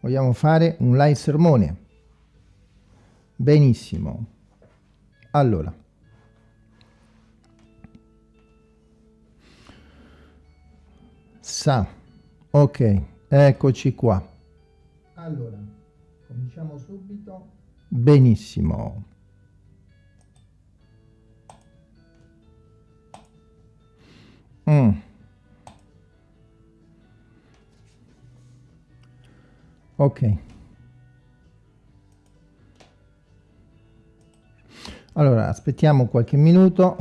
vogliamo fare un live sermone? Benissimo. Allora. Sa. Ok eccoci qua. Allora cominciamo subito. Benissimo. Mm. Ok allora aspettiamo qualche minuto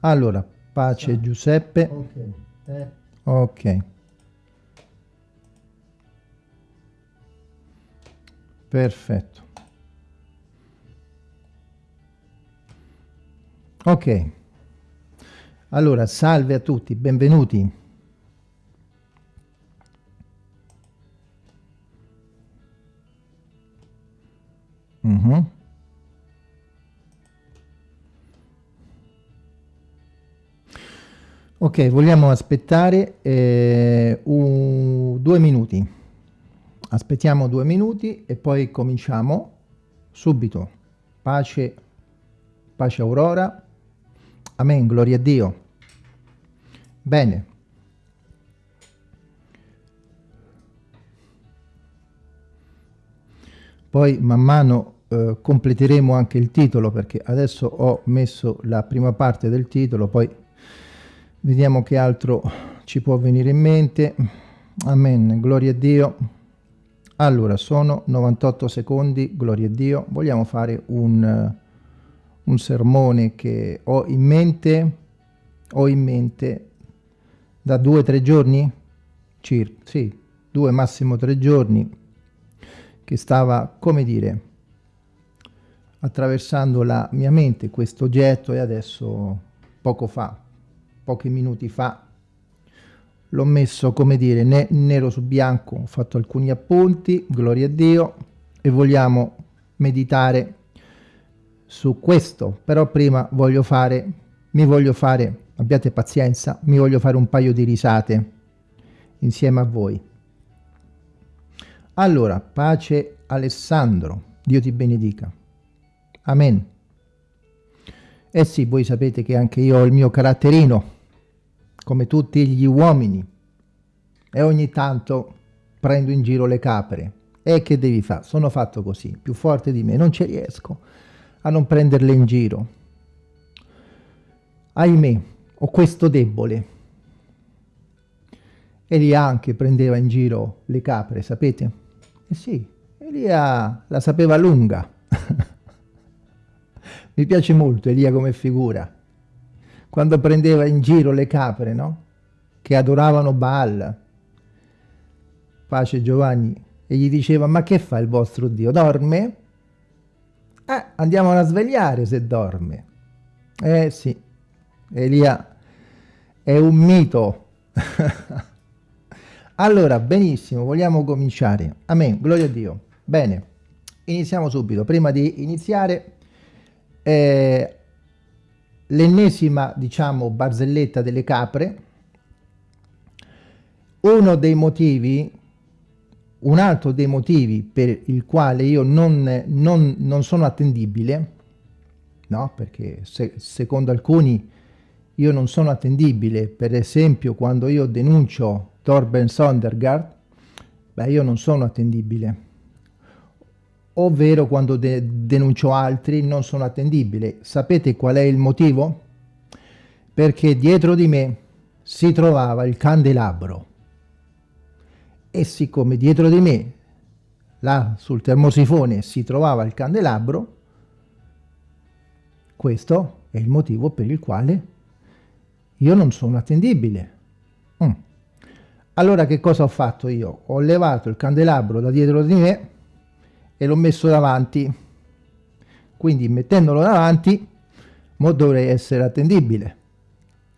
allora pace Ciao. Giuseppe ok, eh. okay. perfetto ok allora salve a tutti benvenuti. Mm -hmm. ok vogliamo aspettare eh, un, due minuti. Aspettiamo due minuti e poi cominciamo subito. Pace pace aurora. Amen gloria a dio bene. Poi man mano eh, completeremo anche il titolo perché adesso ho messo la prima parte del titolo poi vediamo che altro ci può venire in mente. Amen gloria a dio. Allora sono 98 secondi gloria a dio. Vogliamo fare un, un sermone che ho in mente ho in mente da due o tre giorni? Circa sì due massimo tre giorni che stava come dire attraversando la mia mente questo oggetto e adesso poco fa pochi minuti fa l'ho messo come dire ne nero su bianco. Ho fatto alcuni appunti gloria a dio e vogliamo meditare su questo. Però prima voglio fare mi voglio fare abbiate pazienza mi voglio fare un paio di risate insieme a voi allora pace Alessandro dio ti benedica amen eh sì voi sapete che anche io ho il mio caratterino come tutti gli uomini, e ogni tanto prendo in giro le capre. E che devi fare? Sono fatto così, più forte di me, non ci riesco a non prenderle in giro. Ahimè, ho questo debole. Elia anche prendeva in giro le capre, sapete? Eh sì, Elia la sapeva lunga. Mi piace molto Elia come figura quando prendeva in giro le capre, no? Che adoravano Baal. Pace Giovanni. E gli diceva, ma che fa il vostro Dio? Dorme? Eh, andiamo a svegliare se dorme. Eh sì, Elia è un mito. allora, benissimo, vogliamo cominciare. Amen, gloria a Dio. Bene, iniziamo subito. Prima di iniziare, eh, l'ennesima, diciamo, barzelletta delle capre, uno dei motivi, un altro dei motivi per il quale io non, non, non sono attendibile, no? Perché se, secondo alcuni io non sono attendibile, per esempio quando io denuncio Torben Sondergaard, beh io non sono attendibile ovvero quando de denuncio altri non sono attendibile. Sapete qual è il motivo? Perché dietro di me si trovava il candelabro e siccome dietro di me, là sul termosifone, si trovava il candelabro, questo è il motivo per il quale io non sono attendibile. Mm. Allora che cosa ho fatto io? Ho levato il candelabro da dietro di me e l'ho messo davanti quindi mettendolo davanti mo dovrei essere attendibile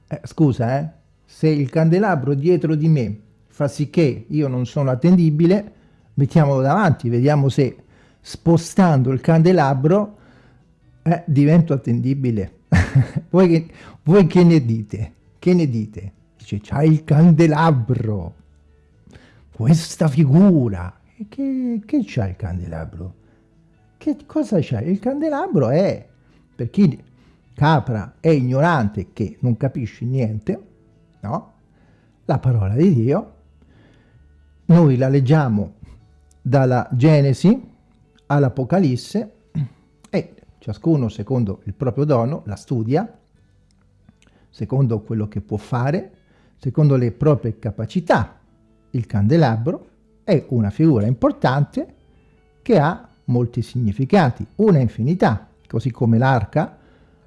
eh, scusa eh se il candelabro dietro di me fa sì che io non sono attendibile mettiamolo davanti vediamo se spostando il candelabro eh, divento attendibile voi, che, voi che ne dite che ne dite dice c'ha il candelabro, questa figura. Che, che c'ha il candelabro? Che cosa c'ha? Il candelabro è, per chi capra è ignorante che non capisce niente, no? La parola di Dio, noi la leggiamo dalla Genesi all'Apocalisse e ciascuno secondo il proprio dono la studia, secondo quello che può fare, secondo le proprie capacità. Il candelabro è una figura importante che ha molti significati, una infinità, così come l'arca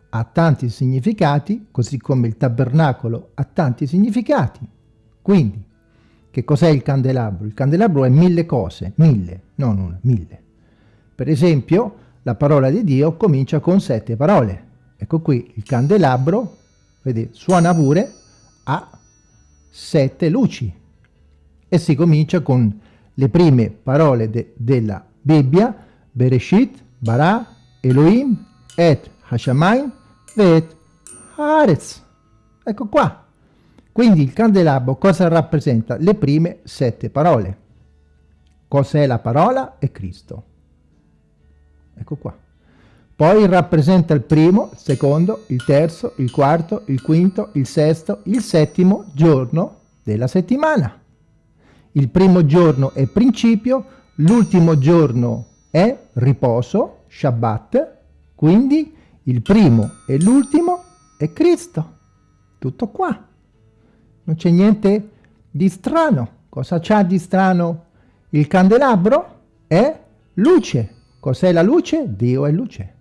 ha tanti significati, così come il tabernacolo ha tanti significati. Quindi, che cos'è il candelabro? Il candelabro è mille cose, mille, non una, mille. Per esempio, la parola di Dio comincia con sette parole. Ecco qui, il candelabro, vedete, suona pure a sette luci. E si comincia con le prime parole de della Bibbia, Bereshit, Bara, Elohim, Et Hashamayim, Vet Haaretz. Ecco qua. Quindi il candelabro cosa rappresenta? Le prime sette parole. Cos'è la parola? È Cristo. Ecco qua. Poi rappresenta il primo, il secondo, il terzo, il quarto, il quinto, il sesto, il settimo giorno della settimana. Il primo giorno è principio, l'ultimo giorno è riposo, Shabbat, quindi il primo e l'ultimo è Cristo. Tutto qua. Non c'è niente di strano. Cosa c'ha di strano il candelabro? È luce. Cos'è la luce? Dio è luce.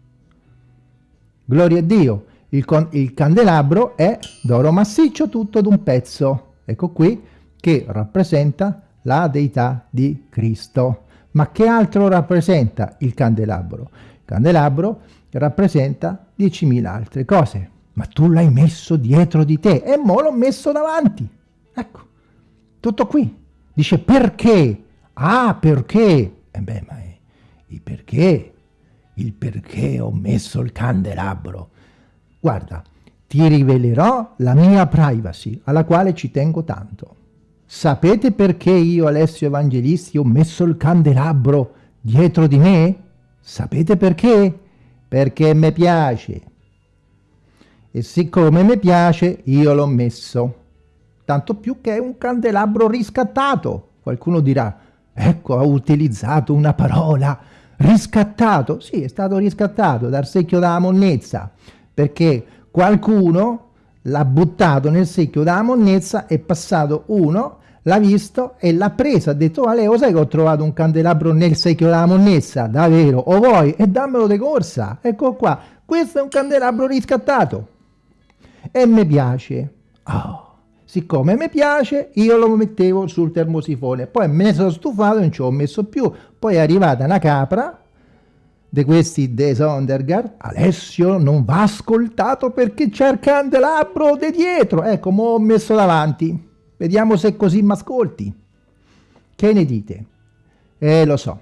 Gloria a Dio. Il, il candelabro è d'oro massiccio tutto d'un pezzo. Ecco qui che rappresenta la deità di Cristo. Ma che altro rappresenta il candelabro? Il candelabro rappresenta 10.000 altre cose. Ma tu l'hai messo dietro di te e mo l'ho messo davanti. Ecco, tutto qui. Dice perché? Ah, perché? E beh, ma il perché? Il perché ho messo il candelabro. Guarda, ti rivelerò la mia privacy, alla quale ci tengo tanto. Sapete perché io, Alessio Evangelisti, ho messo il candelabro dietro di me? Sapete perché? Perché mi piace. E siccome mi piace, io l'ho messo. Tanto più che è un candelabro riscattato. Qualcuno dirà, ecco, ha utilizzato una parola, riscattato. Sì, è stato riscattato dal secchio della monnezza, perché qualcuno l'ha buttato nel secchio della monnezza, è passato uno l'ha visto e l'ha preso, ha detto, Ale, lo sai che ho trovato un candelabro nel secchio della monnezza? Davvero? O vuoi? E dammelo di corsa. Ecco qua, questo è un candelabro riscattato. E mi piace. Oh, siccome mi piace, io lo mettevo sul termosifone. Poi me ne sono stufato e non ci ho messo più. Poi è arrivata una capra di questi De Sondergaard, Alessio non va ascoltato perché c'è il candelabro di dietro. Ecco, mo ho messo davanti. Vediamo se così mi ascolti. Che ne dite? Eh, lo so.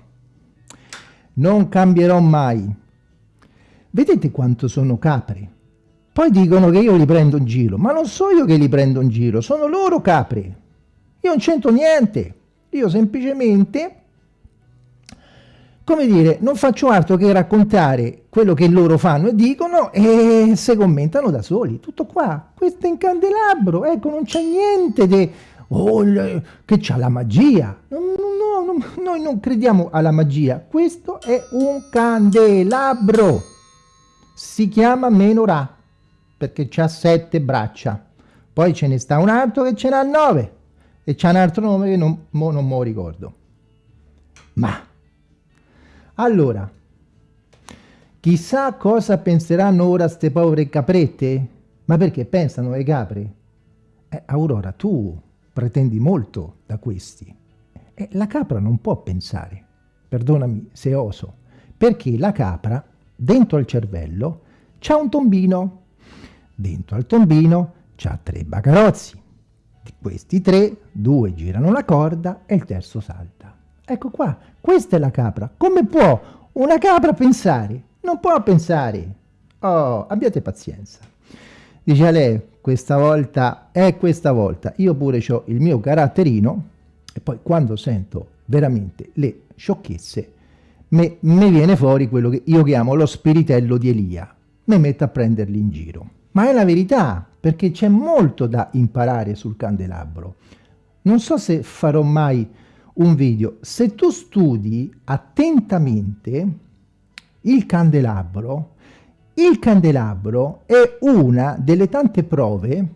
Non cambierò mai. Vedete quanto sono capri? Poi dicono che io li prendo in giro, ma non so io che li prendo in giro, sono loro capri. Io non c'entro niente. Io semplicemente, come dire, non faccio altro che raccontare quello che loro fanno e dicono e se commentano da soli. Tutto qua. Questo è in candelabro. Ecco, non c'è niente di... Oh, che c'ha la magia. No, no, no, noi non crediamo alla magia. Questo è un candelabro. Si chiama menorah perché ha sette braccia. Poi ce ne sta un altro che ce n'ha nove e c'ha un altro nome che non, mo non me lo ricordo. Ma allora, Chissà cosa penseranno ora ste povere caprette? Ma perché pensano ai capri? Eh, Aurora, tu pretendi molto da questi. Eh, la capra non può pensare, perdonami se oso, perché la capra, dentro al cervello, c'ha un tombino. Dentro al tombino c'ha tre bagarozzi. Di questi tre, due girano la corda e il terzo salta. Ecco qua, questa è la capra. Come può una capra pensare? Non può pensare. Oh, abbiate pazienza. dice a lei questa volta è questa volta io pure ho il mio caratterino e poi quando sento veramente le sciocchezze mi viene fuori quello che io chiamo lo spiritello di Elia mi metto a prenderli in giro ma è la verità perché c'è molto da imparare sul candelabro. Non so se farò mai un video. Se tu studi attentamente il candelabro il candelabro è una delle tante prove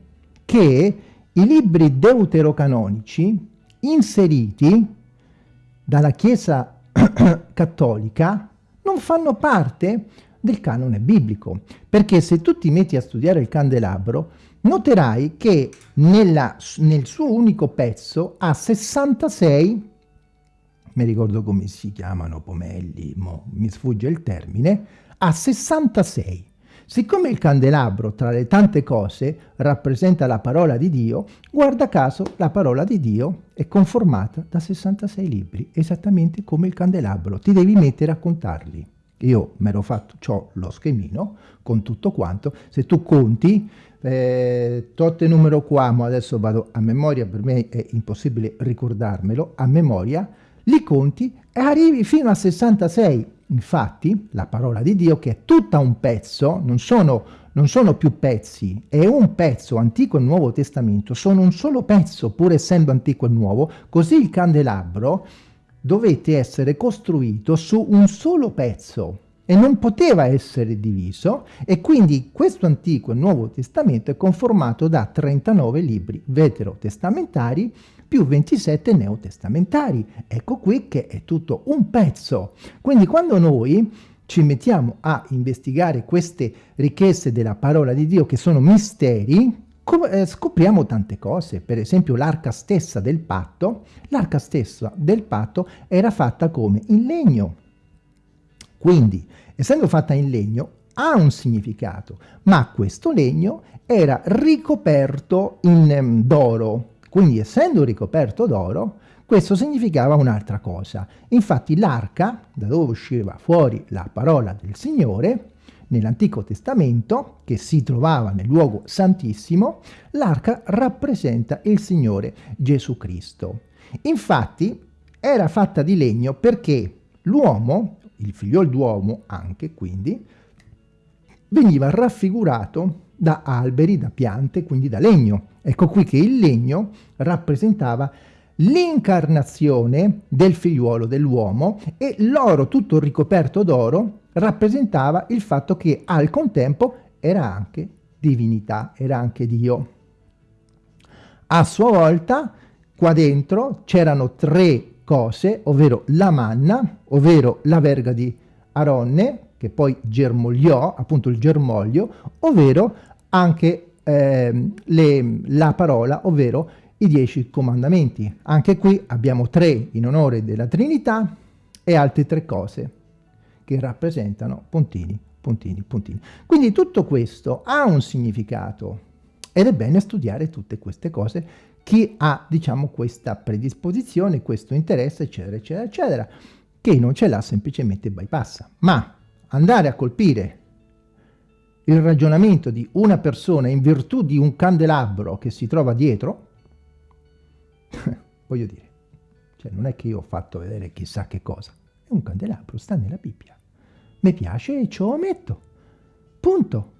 che i libri deuterocanonici inseriti dalla Chiesa cattolica non fanno parte del canone biblico, perché se tu ti metti a studiare il candelabro, noterai che nella, nel suo unico pezzo ha 66, mi ricordo come si chiamano, pomelli, mo, mi sfugge il termine, ha 66. Siccome il candelabro, tra le tante cose, rappresenta la parola di Dio, guarda caso la parola di Dio è conformata da 66 libri, esattamente come il candelabro. Ti devi mettere a contarli. Io me l'ho fatto, ho lo schemino con tutto quanto. Se tu conti, eh, totte numero qua, ma adesso vado a memoria, per me è impossibile ricordarmelo, a memoria, li conti e arrivi fino a 66. Infatti, la parola di Dio, che è tutta un pezzo, non sono, non sono più pezzi, è un pezzo, Antico e Nuovo Testamento, sono un solo pezzo, pur essendo Antico e Nuovo, così il candelabro dovette essere costruito su un solo pezzo e non poteva essere diviso e quindi questo Antico e Nuovo Testamento è conformato da 39 libri veterotestamentari più 27 neotestamentari. Ecco qui che è tutto un pezzo. Quindi quando noi ci mettiamo a investigare queste ricchezze della parola di Dio che sono misteri, scopriamo tante cose, per esempio l'arca stessa del patto, l'arca stessa del patto era fatta come in legno. Quindi, essendo fatta in legno, ha un significato, ma questo legno era ricoperto in um, d'oro, quindi essendo ricoperto d'oro, questo significava un'altra cosa. Infatti l'arca, da dove usciva fuori la parola del Signore, nell'Antico Testamento, che si trovava nel luogo santissimo, l'arca rappresenta il Signore Gesù Cristo. Infatti era fatta di legno perché l'uomo, il figliol d'uomo anche quindi, veniva raffigurato da alberi, da piante, quindi da legno. Ecco qui che il legno rappresentava l'incarnazione del figliuolo dell'uomo e l'oro tutto ricoperto d'oro rappresentava il fatto che al contempo era anche divinità, era anche Dio. A sua volta qua dentro c'erano tre cose, ovvero la manna, ovvero la verga di Aronne, che poi germogliò, appunto il germoglio, ovvero anche eh, le, la parola, ovvero i dieci comandamenti. Anche qui abbiamo tre in onore della Trinità e altre tre cose che rappresentano puntini, puntini, puntini. Quindi tutto questo ha un significato ed è bene studiare tutte queste cose chi ha, diciamo, questa predisposizione, questo interesse, eccetera, eccetera, eccetera, che non ce l'ha semplicemente bypassa. Ma andare a colpire il ragionamento di una persona in virtù di un candelabro che si trova dietro, voglio dire, cioè non è che io ho fatto vedere chissà che cosa, è un candelabro, sta nella Bibbia. Mi piace e lo metto. Punto.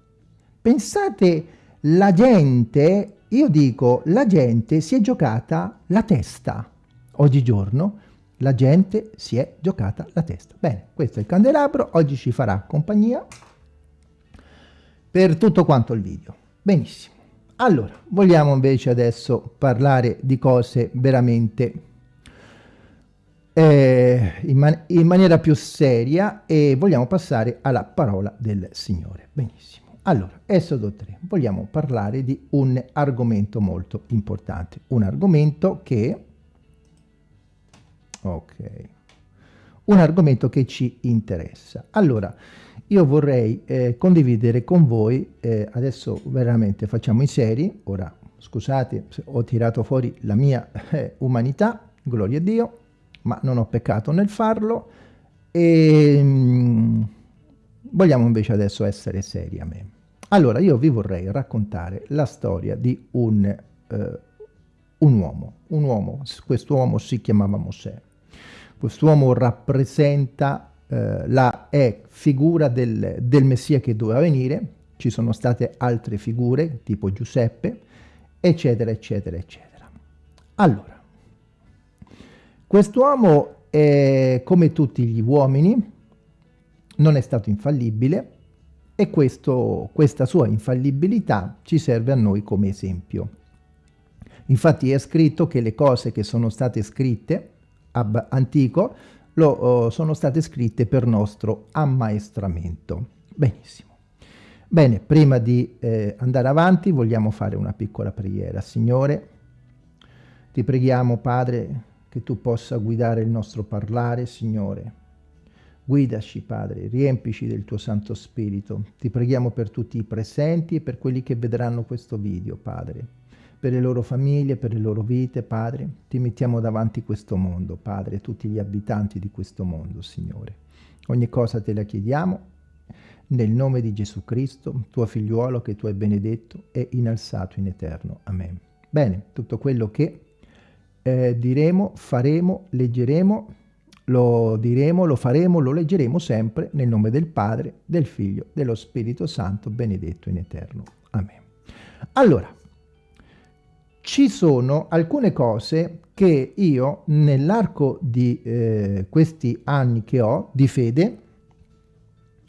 Pensate, la gente, io dico, la gente si è giocata la testa. Oggigiorno la gente si è giocata la testa. Bene, questo è il candelabro, oggi ci farà compagnia per tutto quanto il video. Benissimo. Allora, vogliamo invece adesso parlare di cose veramente eh, in, man in, maniera più seria e vogliamo passare alla parola del Signore. Benissimo. Allora, Esodo 3, vogliamo parlare di un argomento molto importante, un argomento che... Ok, un argomento che ci interessa. Allora, io vorrei eh, condividere con voi, eh, adesso veramente facciamo i seri, ora scusate ho tirato fuori la mia eh, umanità, gloria a Dio, ma non ho peccato nel farlo e mh, mm, vogliamo invece adesso essere seri a me. Allora, io vi vorrei raccontare la storia di un, eh, un uomo. Un uomo, quest'uomo si chiamava Mosè. Quest'uomo rappresenta eh, la è figura del, del Messia che doveva venire, ci sono state altre figure, tipo Giuseppe, eccetera, eccetera, eccetera. Allora, quest'uomo, come tutti gli uomini, non è stato infallibile e questo, questa sua infallibilità ci serve a noi come esempio. Infatti è scritto che le cose che sono state scritte ab antico lo, oh, sono state scritte per nostro ammaestramento. Benissimo. Bene, prima di eh, andare avanti vogliamo fare una piccola preghiera. Signore, ti preghiamo Padre che tu possa guidare il nostro parlare, Signore. Guidaci, Padre, riempici del tuo Santo Spirito. Ti preghiamo per tutti i presenti e per quelli che vedranno questo video, Padre per le loro famiglie, per le loro vite, Padre. Ti mettiamo davanti questo mondo, Padre, tutti gli abitanti di questo mondo, Signore. Ogni cosa te la chiediamo nel nome di Gesù Cristo, tuo figliuolo che tu hai benedetto e innalzato in eterno. Amen. Bene, tutto quello che eh, diremo, faremo, leggeremo, lo diremo, lo faremo, lo leggeremo sempre nel nome del Padre, del Figlio, dello Spirito Santo, benedetto in eterno. Amen. Allora, ci sono alcune cose che io nell'arco di eh, questi anni che ho di fede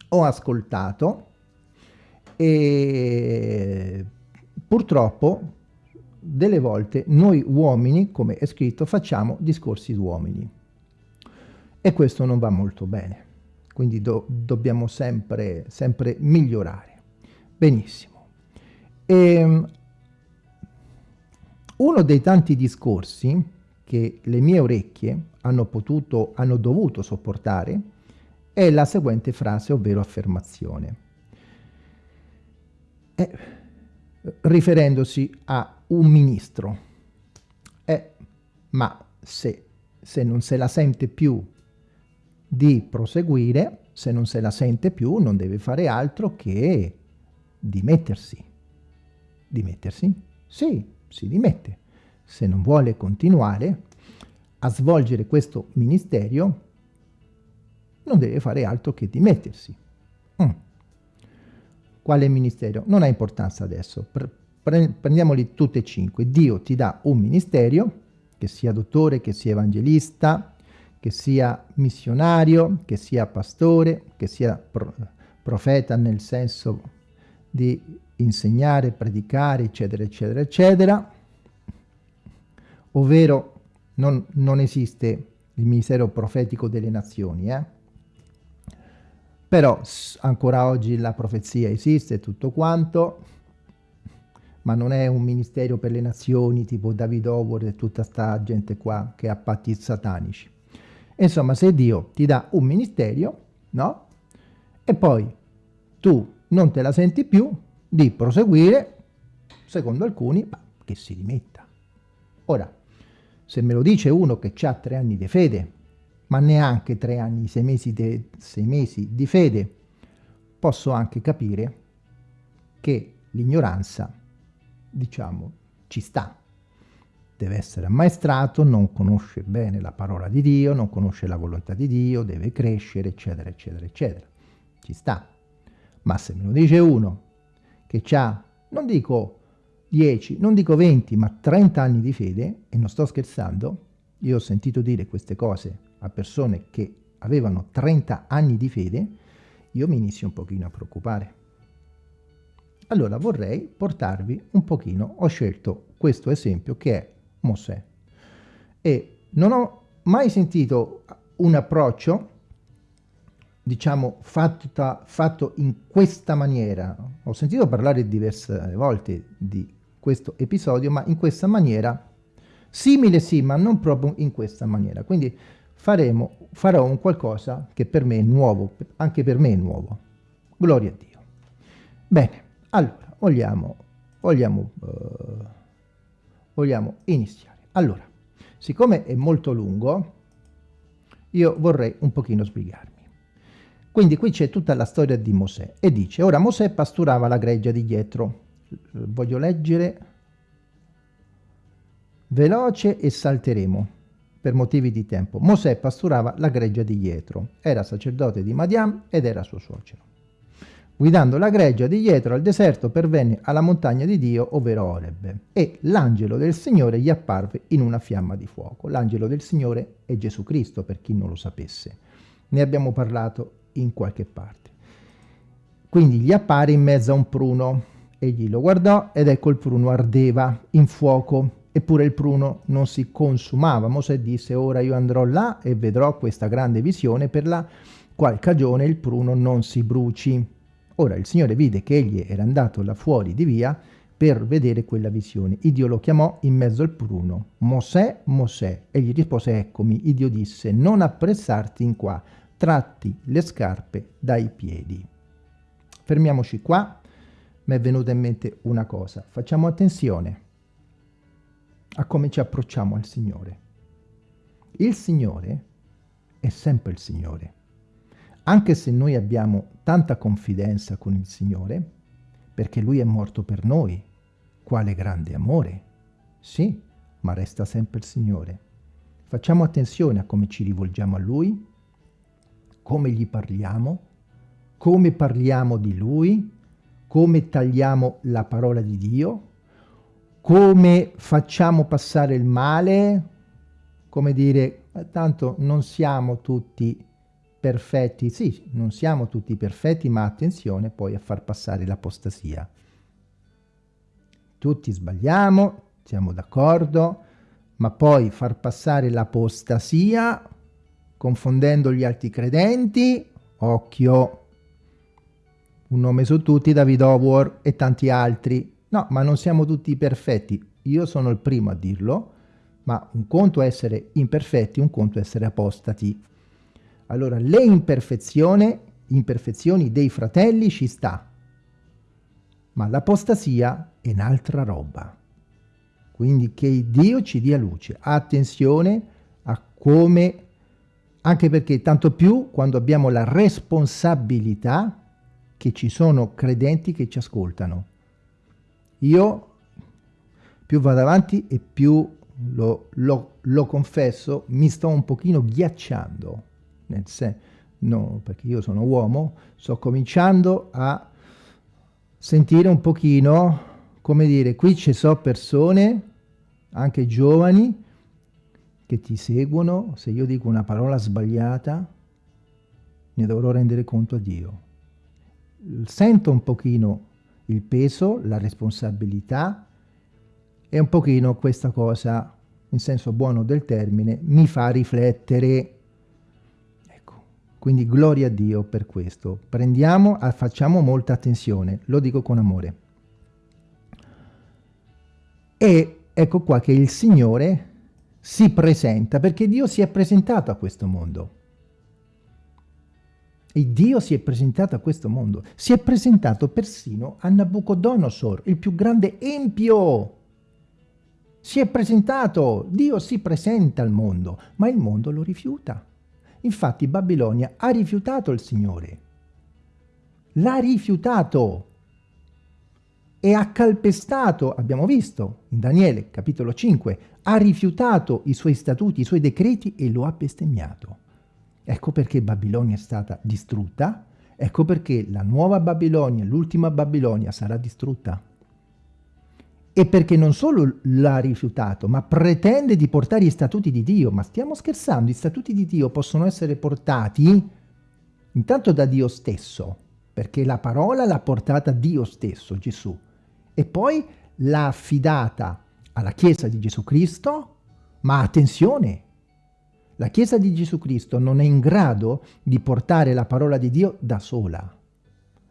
ho ascoltato e purtroppo delle volte noi uomini, come è scritto, facciamo discorsi d'uomini e questo non va molto bene, quindi do dobbiamo sempre, sempre migliorare. Benissimo. E, ehm, uno dei tanti discorsi che le mie orecchie hanno potuto, hanno dovuto sopportare è la seguente frase, ovvero affermazione. Eh, riferendosi a un ministro. Eh, ma se, se non se la sente più di proseguire, se non se la sente più, non deve fare altro che dimettersi. Dimettersi? Sì, si dimette. Se non vuole continuare a svolgere questo ministero, non deve fare altro che dimettersi. Mm. Quale ministero? Non ha importanza adesso. Pre prendiamoli tutte e cinque. Dio ti dà un ministero, che sia dottore, che sia evangelista, che sia missionario, che sia pastore, che sia pro profeta nel senso di insegnare, predicare, eccetera, eccetera, eccetera, ovvero non, non esiste il ministero profetico delle nazioni, eh? Però ancora oggi la profezia esiste tutto quanto, ma non è un ministero per le nazioni tipo David Howard e tutta sta gente qua che ha patti satanici. Insomma, se Dio ti dà un ministero, no? E poi tu non te la senti più, di proseguire, secondo alcuni, ma che si rimetta. Ora, se me lo dice uno che ha tre anni di fede, ma neanche tre anni, sei mesi, de, sei mesi di fede, posso anche capire che l'ignoranza, diciamo, ci sta. Deve essere ammaestrato, non conosce bene la parola di Dio, non conosce la volontà di Dio, deve crescere, eccetera, eccetera, eccetera. Ci sta. Ma se me lo dice uno che ha, non dico 10, non dico 20, ma 30 anni di fede, e non sto scherzando, io ho sentito dire queste cose a persone che avevano 30 anni di fede, io mi inizio un pochino a preoccupare. Allora vorrei portarvi un pochino, ho scelto questo esempio che è Mosè. E non ho mai sentito un approccio diciamo, fatta, fatto in questa maniera. Ho sentito parlare diverse volte di questo episodio, ma in questa maniera, simile sì, ma non proprio in questa maniera. Quindi faremo, farò un qualcosa che per me è nuovo, anche per me è nuovo. Gloria a Dio. Bene, allora, vogliamo, vogliamo, uh, vogliamo iniziare. Allora, siccome è molto lungo, io vorrei un pochino spiegarmi. Quindi qui c'è tutta la storia di Mosè e dice, ora Mosè pasturava la greggia di dietro. Voglio leggere veloce e salteremo per motivi di tempo. Mosè pasturava la greggia di Jetro, era sacerdote di Madiam ed era suo suocero. Guidando la greggia di Jetro al deserto pervenne alla montagna di Dio, ovvero Oreb, e l'angelo del Signore gli apparve in una fiamma di fuoco. L'angelo del Signore è Gesù Cristo, per chi non lo sapesse. Ne abbiamo parlato in qualche parte. Quindi gli appare in mezzo a un pruno. Egli lo guardò ed ecco il pruno ardeva in fuoco Eppure il pruno non si consumava. Mosè disse, ora io andrò là e vedrò questa grande visione per la qual cagione il pruno non si bruci. Ora il Signore vide che egli era andato là fuori di via per vedere quella visione. Dio lo chiamò in mezzo al pruno. Mosè, Mosè. Egli rispose, eccomi. Dio disse, non appressarti in qua, tratti le scarpe dai piedi. Fermiamoci qua. Mi è venuta in mente una cosa. Facciamo attenzione a come ci approcciamo al Signore. Il Signore è sempre il Signore. Anche se noi abbiamo tanta confidenza con il Signore, perché Lui è morto per noi, quale grande amore. Sì, ma resta sempre il Signore. Facciamo attenzione a come ci rivolgiamo a Lui, come gli parliamo, come parliamo di Lui, come tagliamo la parola di Dio, come facciamo passare il male, come dire, eh, tanto non siamo tutti perfetti, sì, non siamo tutti perfetti, ma attenzione poi a far passare l'apostasia. Tutti sbagliamo, siamo d'accordo, ma poi far passare l'apostasia confondendo gli altri credenti, occhio, un nome su tutti, David Howard e tanti altri, No, ma non siamo tutti perfetti. Io sono il primo a dirlo, ma un conto è essere imperfetti, un conto è essere apostati. Allora, le imperfezioni, dei fratelli ci sta, ma l'apostasia è un'altra roba. Quindi che Dio ci dia luce. Attenzione a come, anche perché tanto più quando abbiamo la responsabilità che ci sono credenti che ci ascoltano io più vado avanti e più lo, lo, lo confesso, mi sto un pochino ghiacciando, nel senso, no, perché io sono uomo, sto cominciando a sentire un pochino, come dire, qui ci sono persone, anche giovani, che ti seguono, se io dico una parola sbagliata, ne dovrò rendere conto a Dio. Sento un pochino il peso, la responsabilità e un pochino questa cosa, in senso buono del termine, mi fa riflettere. Ecco, quindi gloria a Dio per questo. Prendiamo, facciamo molta attenzione, lo dico con amore. E ecco qua che il Signore si presenta, perché Dio si è presentato a questo mondo. E Dio si è presentato a questo mondo. Si è presentato persino a Nabucodonosor, il più grande empio. Si è presentato, Dio si presenta al mondo, ma il mondo lo rifiuta. Infatti Babilonia ha rifiutato il Signore. L'ha rifiutato e ha calpestato, abbiamo visto in Daniele capitolo 5, ha rifiutato i suoi statuti, i suoi decreti e lo ha bestemmiato. Ecco perché Babilonia è stata distrutta, ecco perché la nuova Babilonia, l'ultima Babilonia sarà distrutta. E perché non solo l'ha rifiutato, ma pretende di portare gli statuti di Dio. Ma stiamo scherzando, i statuti di Dio possono essere portati intanto da Dio stesso, perché la parola l'ha portata Dio stesso, Gesù, e poi l'ha affidata alla Chiesa di Gesù Cristo, ma attenzione, la Chiesa di Gesù Cristo non è in grado di portare la parola di Dio da sola.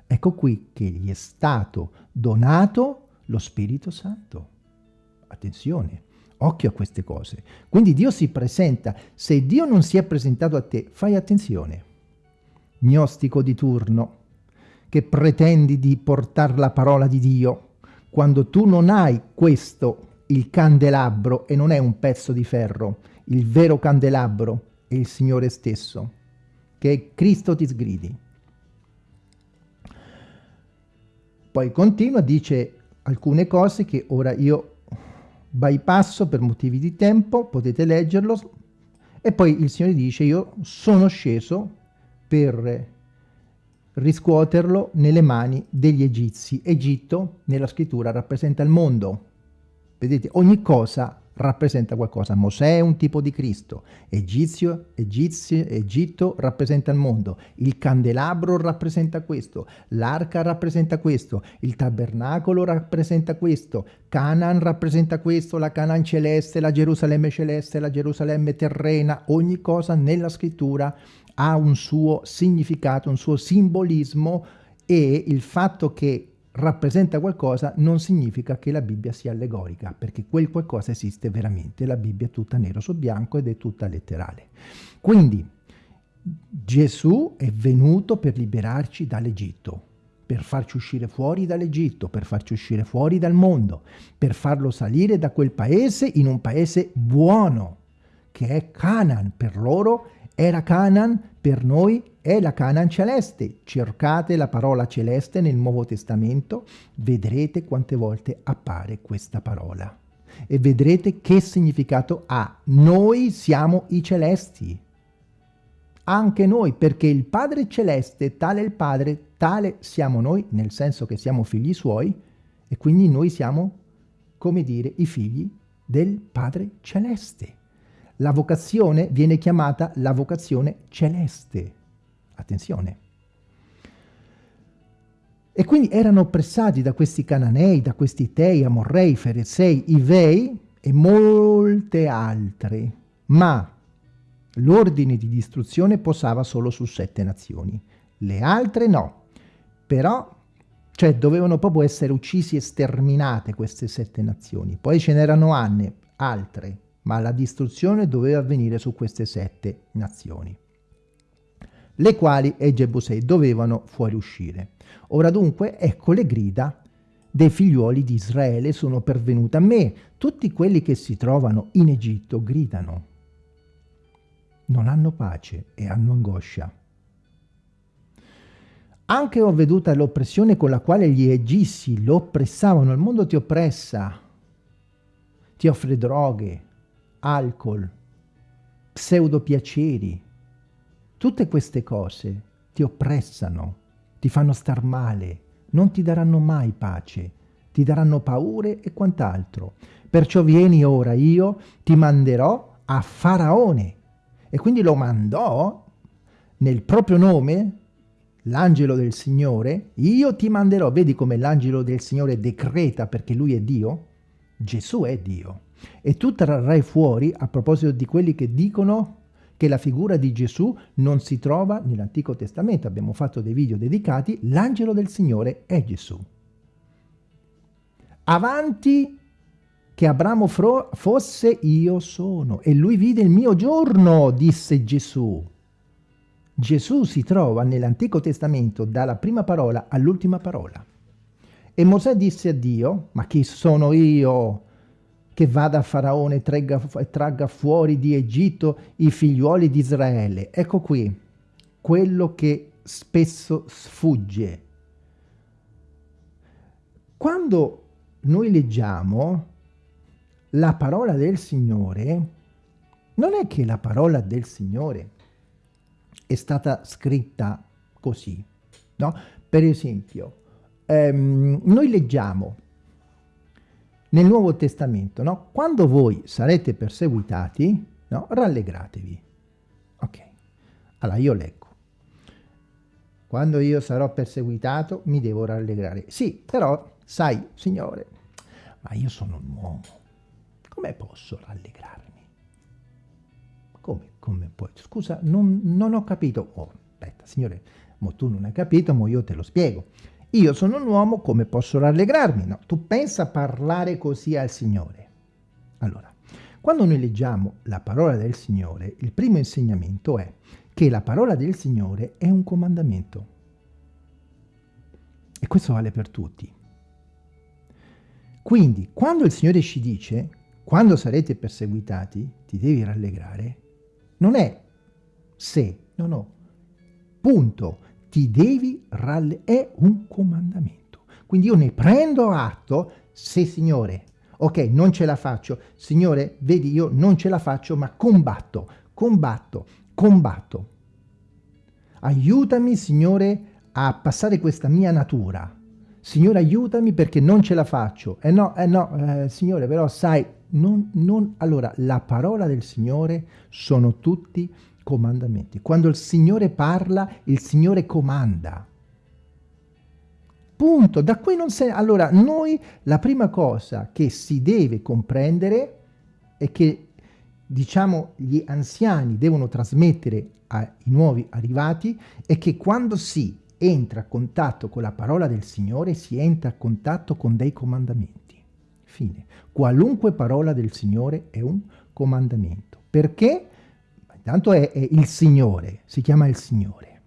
Ecco qui che gli è stato donato lo Spirito Santo. Attenzione, occhio a queste cose. Quindi Dio si presenta. Se Dio non si è presentato a te, fai attenzione. Gnostico di turno, che pretendi di portare la parola di Dio, quando tu non hai questo, il candelabro, e non è un pezzo di ferro, il vero candelabro è il Signore stesso, che Cristo ti sgridi. Poi continua, dice alcune cose che ora io bypasso per motivi di tempo, potete leggerlo, e poi il Signore dice io sono sceso per riscuoterlo nelle mani degli egizi. Egitto nella scrittura rappresenta il mondo. Vedete, ogni cosa rappresenta qualcosa. Mosè è un tipo di Cristo, Egizio, Egizio, Egitto rappresenta il mondo, il candelabro rappresenta questo, l'arca rappresenta questo, il tabernacolo rappresenta questo, Canaan rappresenta questo, la Canaan celeste, la Gerusalemme celeste, la Gerusalemme terrena, ogni cosa nella scrittura ha un suo significato, un suo simbolismo e il fatto che rappresenta qualcosa non significa che la Bibbia sia allegorica, perché quel qualcosa esiste veramente, la Bibbia è tutta nero su bianco ed è tutta letterale. Quindi Gesù è venuto per liberarci dall'Egitto, per farci uscire fuori dall'Egitto, per farci uscire fuori dal mondo, per farlo salire da quel paese in un paese buono, che è Canaan per loro era Canaan, per noi è la Canaan celeste. Cercate la parola celeste nel Nuovo Testamento, vedrete quante volte appare questa parola. E vedrete che significato ha. Noi siamo i celesti. Anche noi, perché il Padre celeste, tale il Padre, tale siamo noi, nel senso che siamo figli suoi, e quindi noi siamo, come dire, i figli del Padre celeste. La vocazione viene chiamata la vocazione celeste. Attenzione. E quindi erano oppressati da questi cananei, da questi tei, amorrei, ferezei, ivei e molte altre. Ma l'ordine di distruzione posava solo su sette nazioni. Le altre no. Però, cioè, dovevano proprio essere uccisi e sterminate queste sette nazioni. Poi ce n'erano altre ma la distruzione doveva avvenire su queste sette nazioni, le quali e Jebusei dovevano fuoriuscire. Ora dunque, ecco le grida dei figliuoli di Israele sono pervenute a me. Tutti quelli che si trovano in Egitto gridano. Non hanno pace e hanno angoscia. Anche ho veduta l'oppressione con la quale gli egizi lo oppressavano. Il mondo ti oppressa, ti offre droghe, alcol, pseudopiaceri, tutte queste cose ti oppressano, ti fanno star male, non ti daranno mai pace, ti daranno paure e quant'altro. Perciò vieni ora, io ti manderò a Faraone. E quindi lo mandò nel proprio nome, l'angelo del Signore, io ti manderò. Vedi come l'angelo del Signore decreta perché lui è Dio? Gesù è Dio. E tu trarrai fuori, a proposito di quelli che dicono che la figura di Gesù non si trova nell'Antico Testamento. Abbiamo fatto dei video dedicati, l'angelo del Signore è Gesù. Avanti che Abramo fosse io sono e lui vide il mio giorno, disse Gesù. Gesù si trova nell'Antico Testamento dalla prima parola all'ultima parola. E Mosè disse a Dio, ma chi sono io che vada a Faraone e tragga, fuori di Egitto i figliuoli di Israele. Ecco qui, quello che spesso sfugge. Quando noi leggiamo la parola del Signore, non è che la parola del Signore è stata scritta così, no? Per esempio, ehm, noi leggiamo nel Nuovo Testamento, no? Quando voi sarete perseguitati, no? Rallegratevi. Ok. Allora io leggo. Quando io sarò perseguitato mi devo rallegrare. Sì, però, sai, Signore, ma io sono un uomo. Come posso rallegrarmi? Come, come puoi? Scusa, non, non ho capito. Oh, aspetta, Signore, mo tu non hai capito, mo io te lo spiego. Io sono un uomo, come posso rallegrarmi? No, tu pensa a parlare così al Signore. Allora, quando noi leggiamo la parola del Signore, il primo insegnamento è che la parola del Signore è un comandamento. E questo vale per tutti. Quindi, quando il Signore ci dice, quando sarete perseguitati, ti devi rallegrare, non è se, no, no, punto ti devi rallegrare, è un comandamento. Quindi io ne prendo atto, se Signore, ok, non ce la faccio, Signore, vedi, io non ce la faccio, ma combatto, combatto, combatto. Aiutami, Signore, a passare questa mia natura. Signore, aiutami perché non ce la faccio. Eh no, eh no, eh, Signore, però sai, non, non... Allora, la parola del Signore sono tutti comandamenti. Quando il Signore parla, il Signore comanda. Punto. Da qui non sei... Allora, noi la prima cosa che si deve comprendere è che, diciamo, gli anziani devono trasmettere ai nuovi arrivati è che quando si entra a contatto con la parola del Signore, si entra a contatto con dei comandamenti. Fine. Qualunque parola del Signore è un comandamento. Perché? Intanto è, è il Signore, si chiama il Signore.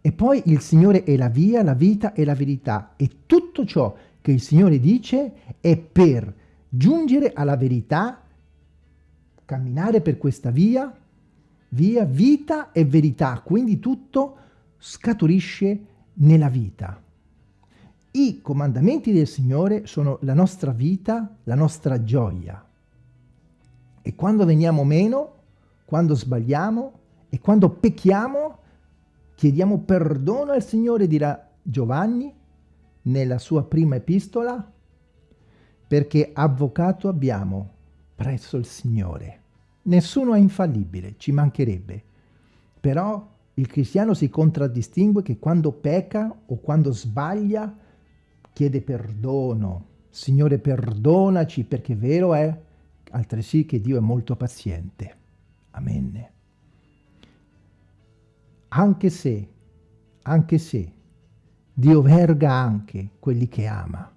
E poi il Signore è la via, la vita e la verità. E tutto ciò che il Signore dice è per giungere alla verità, camminare per questa via, via, vita e verità. Quindi tutto scaturisce nella vita. I comandamenti del Signore sono la nostra vita, la nostra gioia. E quando veniamo meno, quando sbagliamo e quando pecchiamo, chiediamo perdono al Signore, dirà Giovanni nella sua prima epistola, perché avvocato abbiamo presso il Signore. Nessuno è infallibile, ci mancherebbe. Però il cristiano si contraddistingue che quando pecca o quando sbaglia chiede perdono. Signore perdonaci perché vero è altresì che Dio è molto paziente. Amen. Anche se, anche se, Dio verga anche quelli che ama.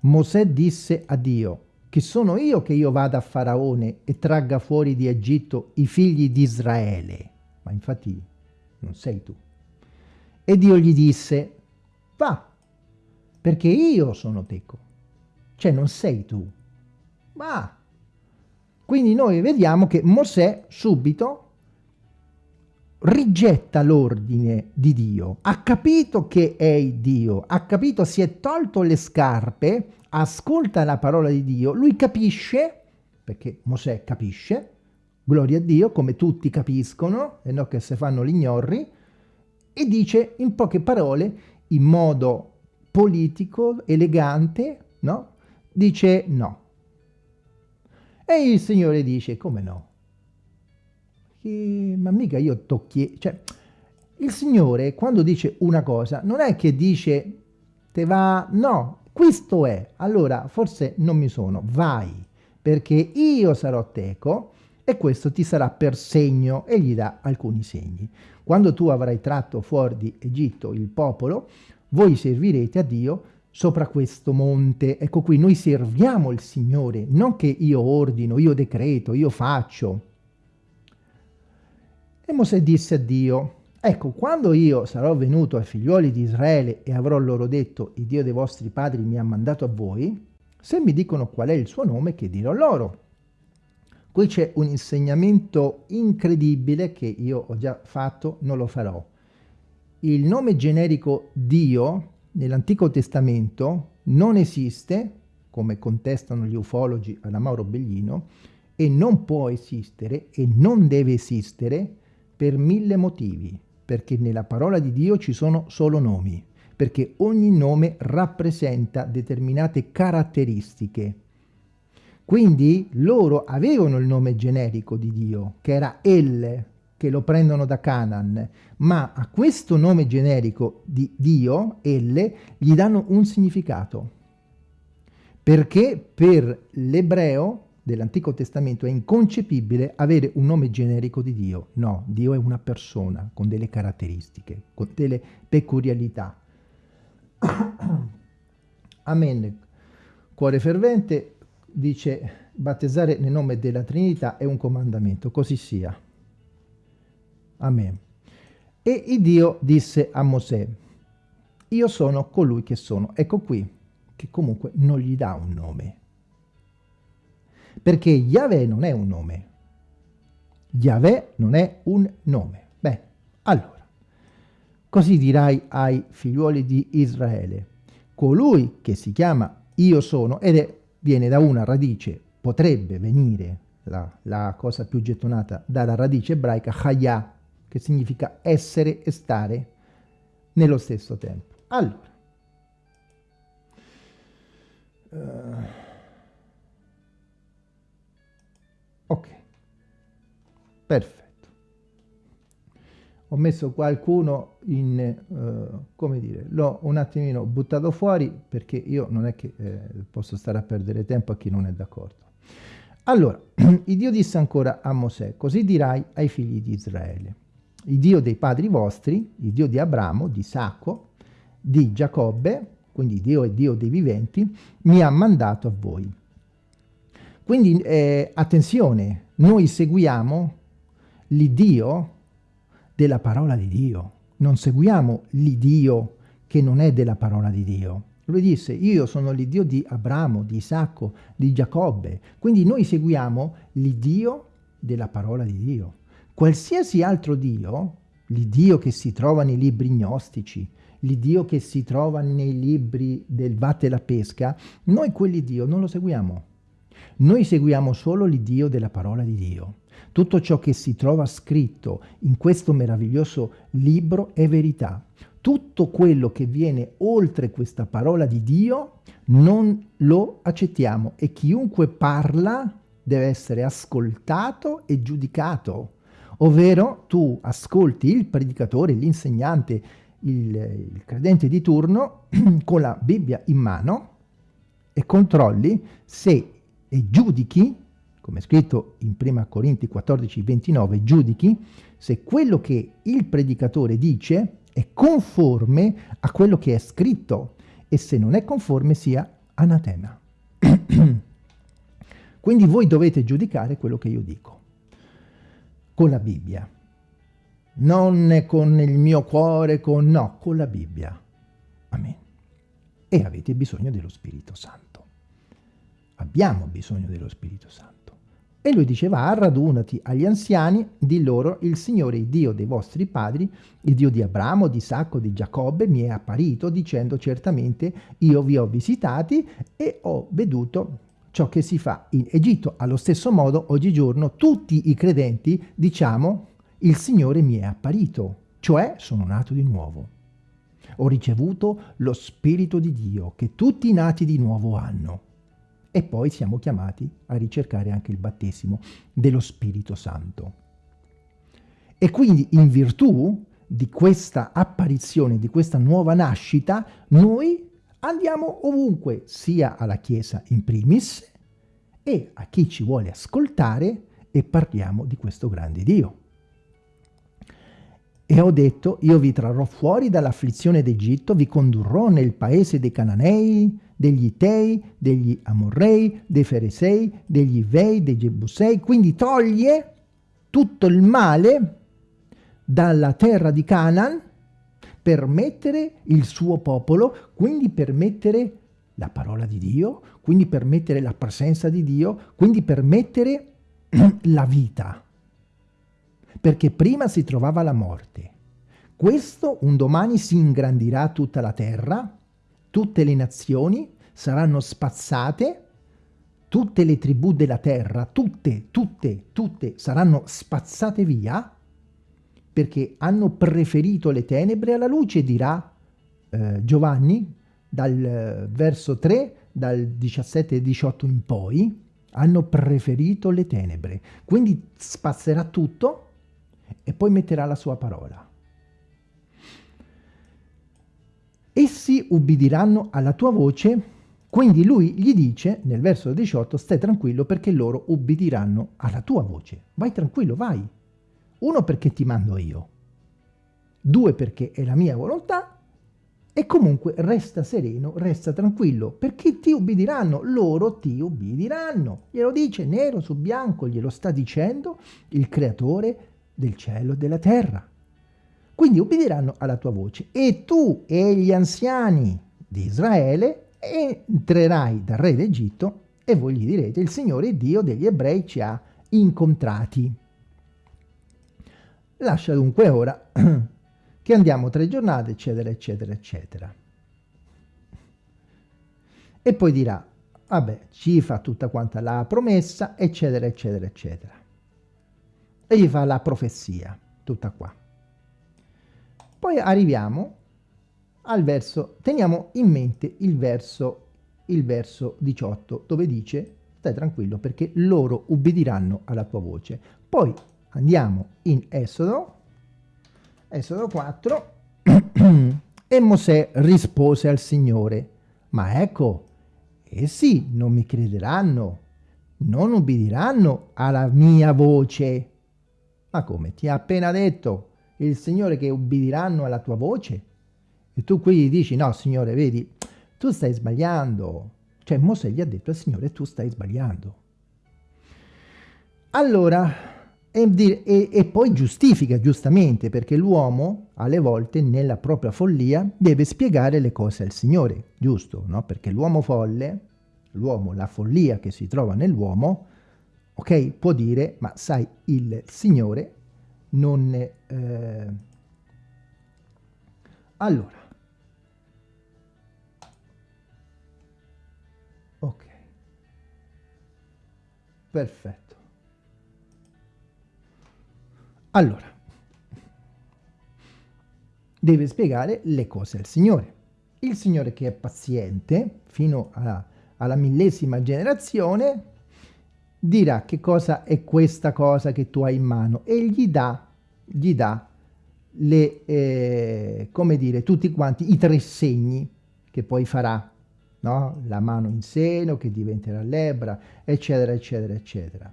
Mosè disse a Dio, che sono io che io vada a Faraone e tragga fuori di Egitto i figli di Israele ma infatti non sei tu. E Dio gli disse, va, perché io sono teco, cioè non sei tu, va. Quindi noi vediamo che Mosè subito rigetta l'ordine di Dio, ha capito che è Dio, ha capito, si è tolto le scarpe, ascolta la parola di Dio, lui capisce, perché Mosè capisce, gloria a Dio, come tutti capiscono, e non che se fanno gli ignorri, e dice in poche parole, in modo politico, elegante, no? Dice no. E il Signore dice, come no? Che, ma mica io tocchi... Cioè, il Signore quando dice una cosa, non è che dice, te va... No, questo è. Allora, forse non mi sono, vai, perché io sarò teco, e questo ti sarà per segno e gli dà alcuni segni. Quando tu avrai tratto fuori di Egitto il popolo, voi servirete a Dio sopra questo monte. Ecco qui, noi serviamo il Signore, non che io ordino, io decreto, io faccio. E Mosè disse a Dio, ecco, quando io sarò venuto ai figlioli di Israele e avrò loro detto, il Dio dei vostri padri mi ha mandato a voi, se mi dicono qual è il suo nome, che dirò loro? Qui c'è un insegnamento incredibile che io ho già fatto, non lo farò. Il nome generico Dio nell'Antico Testamento non esiste, come contestano gli ufologi alla Mauro Bellino, e non può esistere e non deve esistere per mille motivi, perché nella parola di Dio ci sono solo nomi, perché ogni nome rappresenta determinate caratteristiche. Quindi loro avevano il nome generico di Dio, che era El, che lo prendono da Canaan, ma a questo nome generico di Dio, El, gli danno un significato. Perché per l'ebreo dell'Antico Testamento è inconcepibile avere un nome generico di Dio. No, Dio è una persona con delle caratteristiche, con delle peculiarità. Amen. Cuore fervente, dice battezzare nel nome della Trinità è un comandamento, così sia. Amen. E Dio disse a Mosè, io sono colui che sono. Ecco qui, che comunque non gli dà un nome. Perché Yahweh non è un nome. Yahweh non è un nome. Beh, allora, così dirai ai figliuoli di Israele, colui che si chiama io sono, ed è, viene da una radice, potrebbe venire, la, la cosa più gettonata, dalla radice ebraica chaya, che significa essere e stare nello stesso tempo. Allora, uh, ok, perfetto. Ho messo qualcuno in, uh, come dire, l'ho un attimino buttato fuori perché io non è che eh, posso stare a perdere tempo a chi non è d'accordo. Allora, il Dio disse ancora a Mosè, così dirai ai figli di Israele, il Dio dei padri vostri, il Dio di Abramo, di Isacco, di Giacobbe, quindi Dio è Dio dei viventi, mi ha mandato a voi. Quindi eh, attenzione, noi seguiamo l'Iddio della parola di Dio, non seguiamo l'Iddio che non è della parola di Dio. Lui disse, io sono l'Iddio di Abramo, di Isacco, di Giacobbe. Quindi noi seguiamo l'Iddio della parola di Dio. Qualsiasi altro Dio, l'Iddio che si trova nei libri gnostici, l'Iddio che si trova nei libri del Vatte e la Pesca, noi quell'Iddio non lo seguiamo. Noi seguiamo solo l'Iddio della parola di Dio. Tutto ciò che si trova scritto in questo meraviglioso libro è verità tutto quello che viene oltre questa parola di Dio non lo accettiamo e chiunque parla deve essere ascoltato e giudicato, ovvero tu ascolti il predicatore, l'insegnante, il, il credente di turno con la Bibbia in mano e controlli se e giudichi, come è scritto in 1 Corinti 14, 29, giudichi se quello che il predicatore dice è conforme a quello che è scritto e se non è conforme sia anatema. Quindi voi dovete giudicare quello che io dico con la Bibbia, non con il mio cuore, con, no, con la Bibbia. Amen. E avete bisogno dello Spirito Santo. Abbiamo bisogno dello Spirito Santo. E lui diceva, radunati agli anziani, di loro, il Signore, il Dio dei vostri padri, il Dio di Abramo, di Isacco, di Giacobbe, mi è apparito dicendo certamente io vi ho visitati e ho veduto ciò che si fa in Egitto. Allo stesso modo, oggigiorno, tutti i credenti diciamo il Signore mi è apparito, cioè sono nato di nuovo. Ho ricevuto lo Spirito di Dio che tutti i nati di nuovo hanno e poi siamo chiamati a ricercare anche il battesimo dello Spirito Santo. E quindi in virtù di questa apparizione, di questa nuova nascita, noi andiamo ovunque, sia alla Chiesa in primis e a chi ci vuole ascoltare e parliamo di questo grande Dio. E ho detto, io vi trarrò fuori dall'afflizione d'Egitto, vi condurrò nel paese dei Cananei, degli Itei, degli Amorrei, dei Feresei, degli Ivei, dei Gebusei, quindi toglie tutto il male dalla terra di Canaan per mettere il suo popolo, quindi per mettere la parola di Dio, quindi per mettere la presenza di Dio, quindi per mettere la vita. Perché prima si trovava la morte. Questo un domani si ingrandirà tutta la terra, tutte le nazioni saranno spazzate, tutte le tribù della terra, tutte, tutte, tutte saranno spazzate via perché hanno preferito le tenebre alla luce, dirà eh, Giovanni dal eh, verso 3, dal 17 e 18 in poi, hanno preferito le tenebre. Quindi spazzerà tutto e poi metterà la sua parola. essi ubbidiranno alla tua voce, quindi lui gli dice nel verso 18 stai tranquillo perché loro ubbidiranno alla tua voce. Vai tranquillo, vai. Uno perché ti mando io, due perché è la mia volontà e comunque resta sereno, resta tranquillo, perché ti ubbidiranno, loro ti ubbidiranno. Glielo dice nero su bianco, glielo sta dicendo il creatore del cielo e della terra. Quindi ubbidiranno alla tua voce e tu e gli anziani di Israele entrerai dal re d'Egitto e voi gli direte il Signore Dio degli ebrei ci ha incontrati. Lascia dunque ora che andiamo tre giornate, eccetera, eccetera, eccetera. e poi dirà, vabbè, ci fa tutta quanta la promessa, eccetera, eccetera, eccetera. E gli fa la profezia, tutta qua. Poi arriviamo al verso, teniamo in mente il verso, il verso 18, dove dice, stai tranquillo perché loro ubbidiranno alla tua voce. Poi andiamo in Esodo, Esodo 4, e Mosè rispose al Signore, ma ecco, essi non mi crederanno, non ubbidiranno alla mia voce. Ma come? Ti ha appena detto il Signore che ubbidiranno alla tua voce? E tu qui gli dici, no Signore, vedi, tu stai sbagliando. Cioè Mosè gli ha detto al Signore, tu stai sbagliando. Allora, e, e, e, poi giustifica giustamente perché l'uomo alle volte nella propria follia deve spiegare le cose al Signore, giusto? No? Perché l'uomo folle, l'uomo, la follia che si trova nell'uomo, ok, può dire, ma sai, il Signore non... Eh... Allora, ok, perfetto. Allora, deve spiegare le cose al Signore. Il Signore che è paziente fino alla, alla millesima generazione dirà che cosa è questa cosa che tu hai in mano e gli dà, gli dà le, eh, come dire, tutti quanti i tre segni che poi farà, no? La mano in seno che diventerà lebbra, eccetera, eccetera, eccetera.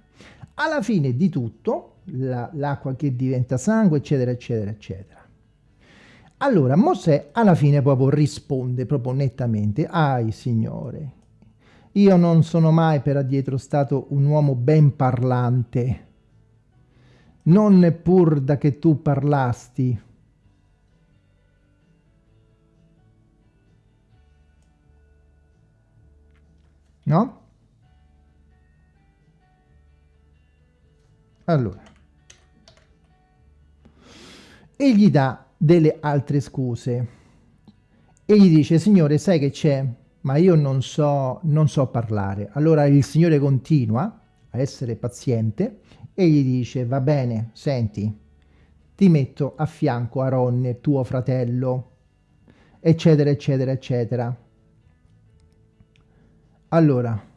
Alla fine di tutto, l'acqua la, che diventa sangue, eccetera, eccetera, eccetera. Allora Mosè alla fine proprio risponde proprio nettamente, ai Signore, io non sono mai per addietro stato un uomo ben parlante, non neppur da che tu parlasti. No? Allora, e gli dà delle altre scuse. E gli dice signore sai che c'è? Ma io non so, non so parlare. Allora il signore continua a essere paziente e gli dice va bene senti ti metto a fianco Aronne tuo fratello. Eccetera eccetera eccetera. Allora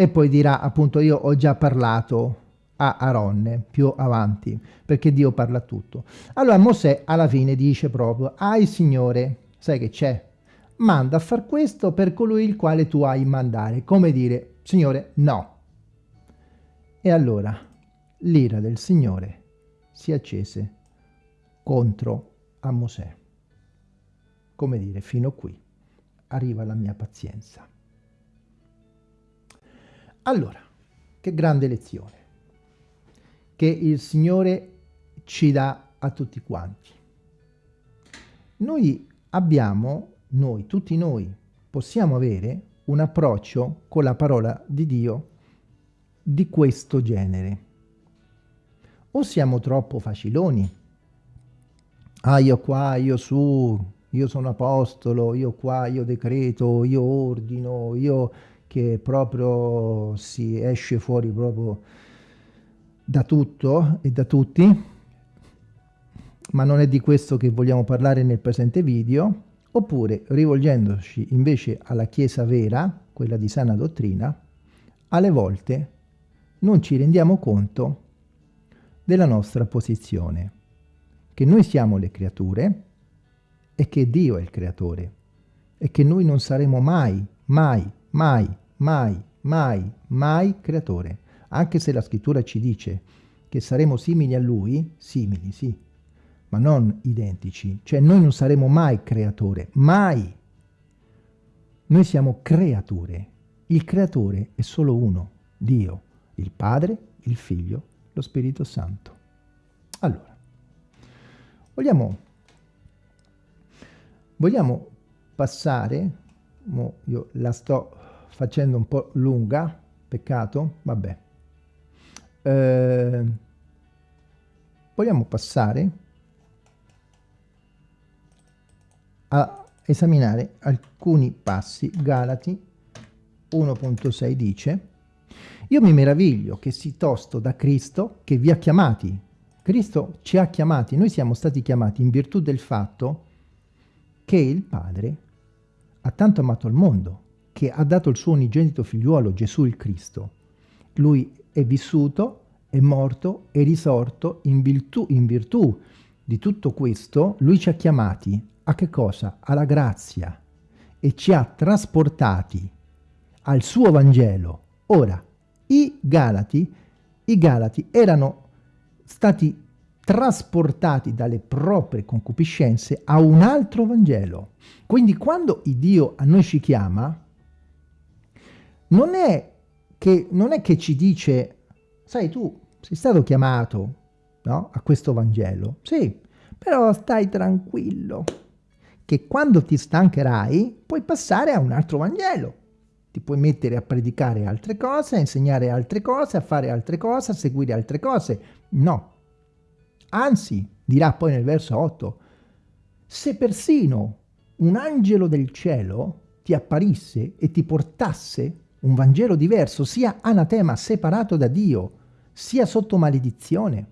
e poi dirà appunto io ho già parlato a Aronne più avanti perché Dio parla tutto. Allora Mosè alla fine dice proprio ai Signore sai che c'è? Manda a far questo per colui il quale tu hai mandare. Come dire Signore no. E allora l'ira del Signore si accese contro a Mosè. Come dire fino qui arriva la mia pazienza allora, che grande lezione che il Signore ci dà a tutti quanti. Noi abbiamo, noi, tutti noi, possiamo avere un approccio con la parola di Dio di questo genere. O siamo troppo faciloni. Ah, io qua, io su, io sono apostolo, io qua, io decreto, io ordino, io che proprio si esce fuori proprio da tutto e da tutti, ma non è di questo che vogliamo parlare nel presente video, oppure rivolgendoci invece alla Chiesa vera, quella di sana dottrina, alle volte non ci rendiamo conto della nostra posizione, che noi siamo le creature e che Dio è il creatore e che noi non saremo mai, mai mai, mai, mai, mai creatore. Anche se la scrittura ci dice che saremo simili a lui, simili, sì, ma non identici. Cioè noi non saremo mai creatore, mai. Noi siamo creature. Il creatore è solo uno, Dio, il Padre, il Figlio, lo Spirito Santo. Allora, vogliamo, vogliamo passare, io la sto facendo un po' lunga, peccato? Vabbè. Eh, vogliamo passare a esaminare alcuni passi. Galati 1.6 dice io mi meraviglio che si tosto da Cristo che vi ha chiamati. Cristo ci ha chiamati, noi siamo stati chiamati in virtù del fatto che il Padre ha tanto amato il mondo, che ha dato il suo unigenito figliuolo, Gesù il Cristo. Lui è vissuto, è morto, è risorto in virtù, in virtù di tutto questo, lui ci ha chiamati a che cosa? Alla grazia e ci ha trasportati al suo Vangelo. Ora, i Galati, i Galati erano stati trasportati dalle proprie concupiscenze a un altro Vangelo. Quindi quando Dio a noi ci chiama, non è che, non è che ci dice, sai tu sei stato chiamato no, a questo Vangelo, sì, però stai tranquillo, che quando ti stancherai puoi passare a un altro Vangelo. Ti puoi mettere a predicare altre cose, a insegnare altre cose, a fare altre cose, a seguire altre cose. No. Anzi, dirà poi nel verso 8, se persino un angelo del cielo ti apparisse e ti portasse un Vangelo diverso, sia anatema, separato da Dio, sia sotto maledizione.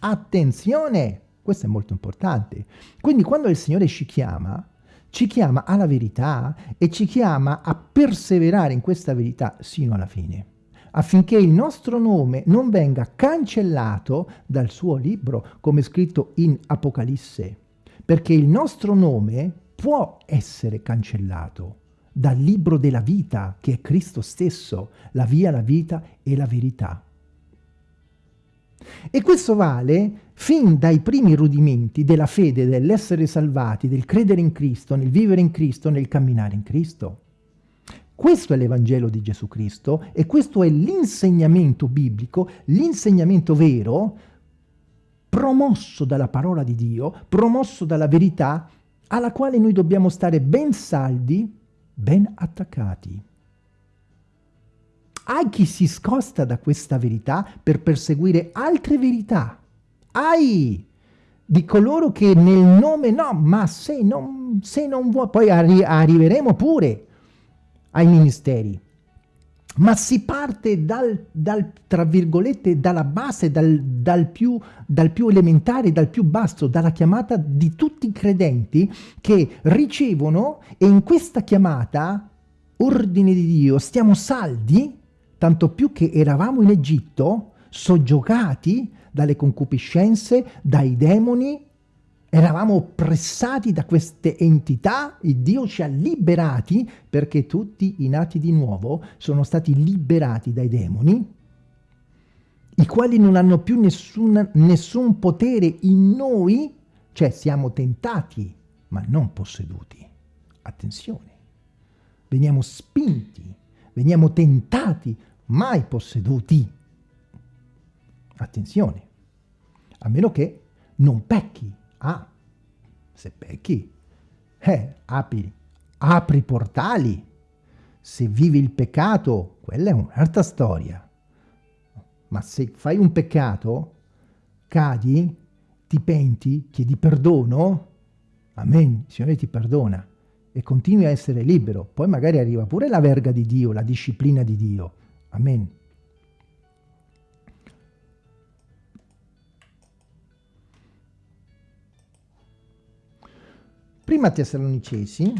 Attenzione! Questo è molto importante. Quindi quando il Signore ci chiama, ci chiama alla verità e ci chiama a perseverare in questa verità sino alla fine, affinché il nostro nome non venga cancellato dal suo libro, come scritto in Apocalisse, perché il nostro nome può essere cancellato dal libro della vita, che è Cristo stesso, la via, la vita e la verità. E questo vale fin dai primi rudimenti della fede, dell'essere salvati, del credere in Cristo, nel vivere in Cristo, nel camminare in Cristo. Questo è l'Evangelo di Gesù Cristo e questo è l'insegnamento biblico, l'insegnamento vero, promosso dalla parola di Dio, promosso dalla verità, alla quale noi dobbiamo stare ben saldi, ben attaccati. Hai chi si scosta da questa verità per perseguire altre verità. Hai di coloro che nel nome no, ma se non, se non vuoi, poi arri arriveremo pure ai ministeri. Ma si parte dal, dal tra virgolette, dalla base, dal, dal, più, dal più elementare, dal più basso, dalla chiamata di tutti i credenti che ricevono e in questa chiamata, ordine di Dio, stiamo saldi tanto più che eravamo in Egitto, soggiogati dalle concupiscenze, dai demoni, eravamo oppressati da queste entità, il Dio ci ha liberati perché tutti i nati di nuovo sono stati liberati dai demoni, i quali non hanno più nessun, nessun potere in noi, cioè siamo tentati ma non posseduti. Attenzione, veniamo spinti, veniamo tentati mai posseduti. Attenzione, a meno che non pecchi. Ah, se pecchi, eh, apri, apri portali. Se vivi il peccato, quella è un'altra storia. Ma se fai un peccato, cadi, ti penti, chiedi perdono, amen, il Signore ti perdona e continui a essere libero. Poi magari arriva pure la verga di Dio, la disciplina di Dio, Amen. Prima Tessalonicesi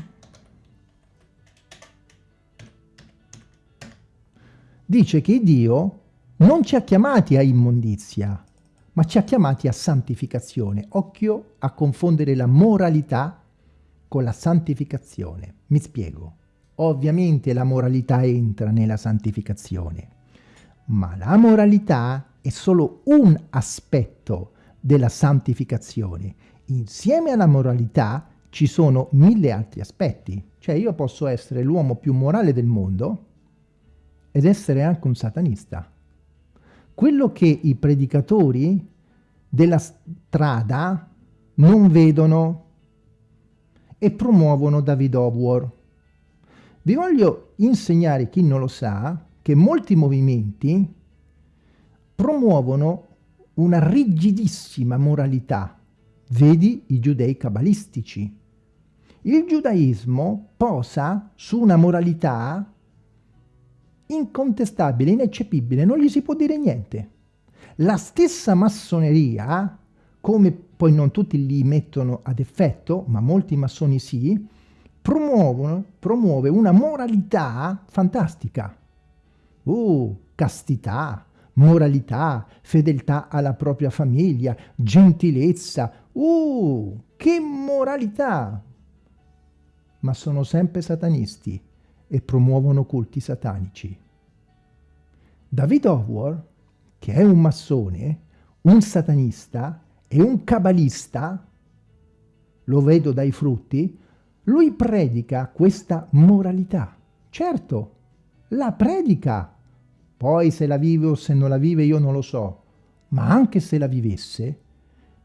dice che Dio non ci ha chiamati a immondizia, ma ci ha chiamati a santificazione. Occhio a confondere la moralità con la santificazione. Mi spiego. Ovviamente la moralità entra nella santificazione, ma la moralità è solo un aspetto della santificazione. Insieme alla moralità ci sono mille altri aspetti. Cioè io posso essere l'uomo più morale del mondo ed essere anche un satanista. Quello che i predicatori della strada non vedono e promuovono David Howard vi voglio insegnare, chi non lo sa, che molti movimenti promuovono una rigidissima moralità. Vedi i giudei cabalistici. Il giudaismo posa su una moralità incontestabile, ineccepibile, non gli si può dire niente. La stessa massoneria, come poi non tutti li mettono ad effetto, ma molti massoni sì, promuove una moralità fantastica. Uh, castità, moralità, fedeltà alla propria famiglia, gentilezza. Uh, che moralità! Ma sono sempre satanisti e promuovono culti satanici. David Howard, che è un massone, un satanista e un cabalista, lo vedo dai frutti, lui predica questa moralità. Certo, la predica. Poi se la vive o se non la vive io non lo so. Ma anche se la vivesse,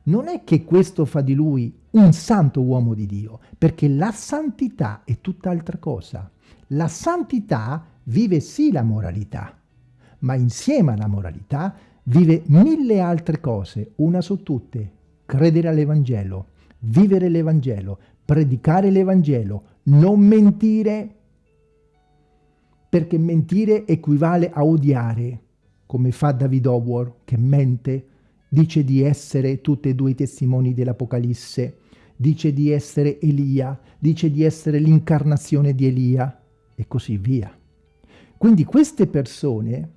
non è che questo fa di lui un santo uomo di Dio, perché la santità è tutt'altra cosa. La santità vive sì la moralità, ma insieme alla moralità vive mille altre cose, una su tutte, credere all'Evangelo, vivere l'Evangelo, predicare l'Evangelo, non mentire, perché mentire equivale a odiare, come fa David Howard, che mente, dice di essere tutti e due i testimoni dell'Apocalisse, dice di essere Elia, dice di essere l'incarnazione di Elia, e così via. Quindi queste persone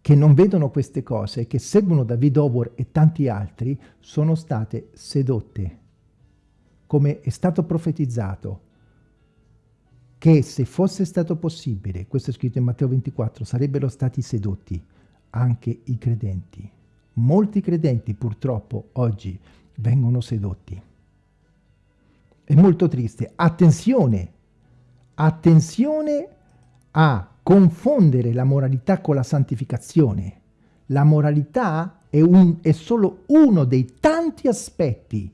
che non vedono queste cose, che seguono David Howard e tanti altri, sono state sedotte, come è stato profetizzato, che se fosse stato possibile, questo è scritto in Matteo 24, sarebbero stati sedotti anche i credenti. Molti credenti purtroppo oggi vengono sedotti. È molto triste. Attenzione, attenzione a confondere la moralità con la santificazione. La moralità è, un, è solo uno dei tanti aspetti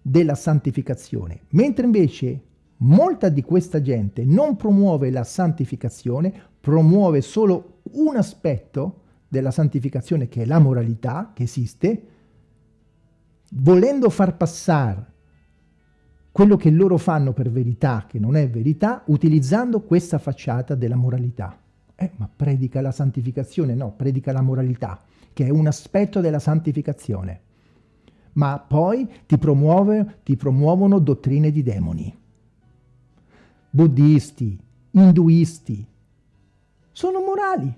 della santificazione, mentre invece molta di questa gente non promuove la santificazione, promuove solo un aspetto della santificazione che è la moralità che esiste, volendo far passare quello che loro fanno per verità, che non è verità, utilizzando questa facciata della moralità. Eh, ma predica la santificazione? No, predica la moralità, che è un aspetto della santificazione. Ma poi ti, promuove, ti promuovono dottrine di demoni. Buddisti, induisti, sono morali,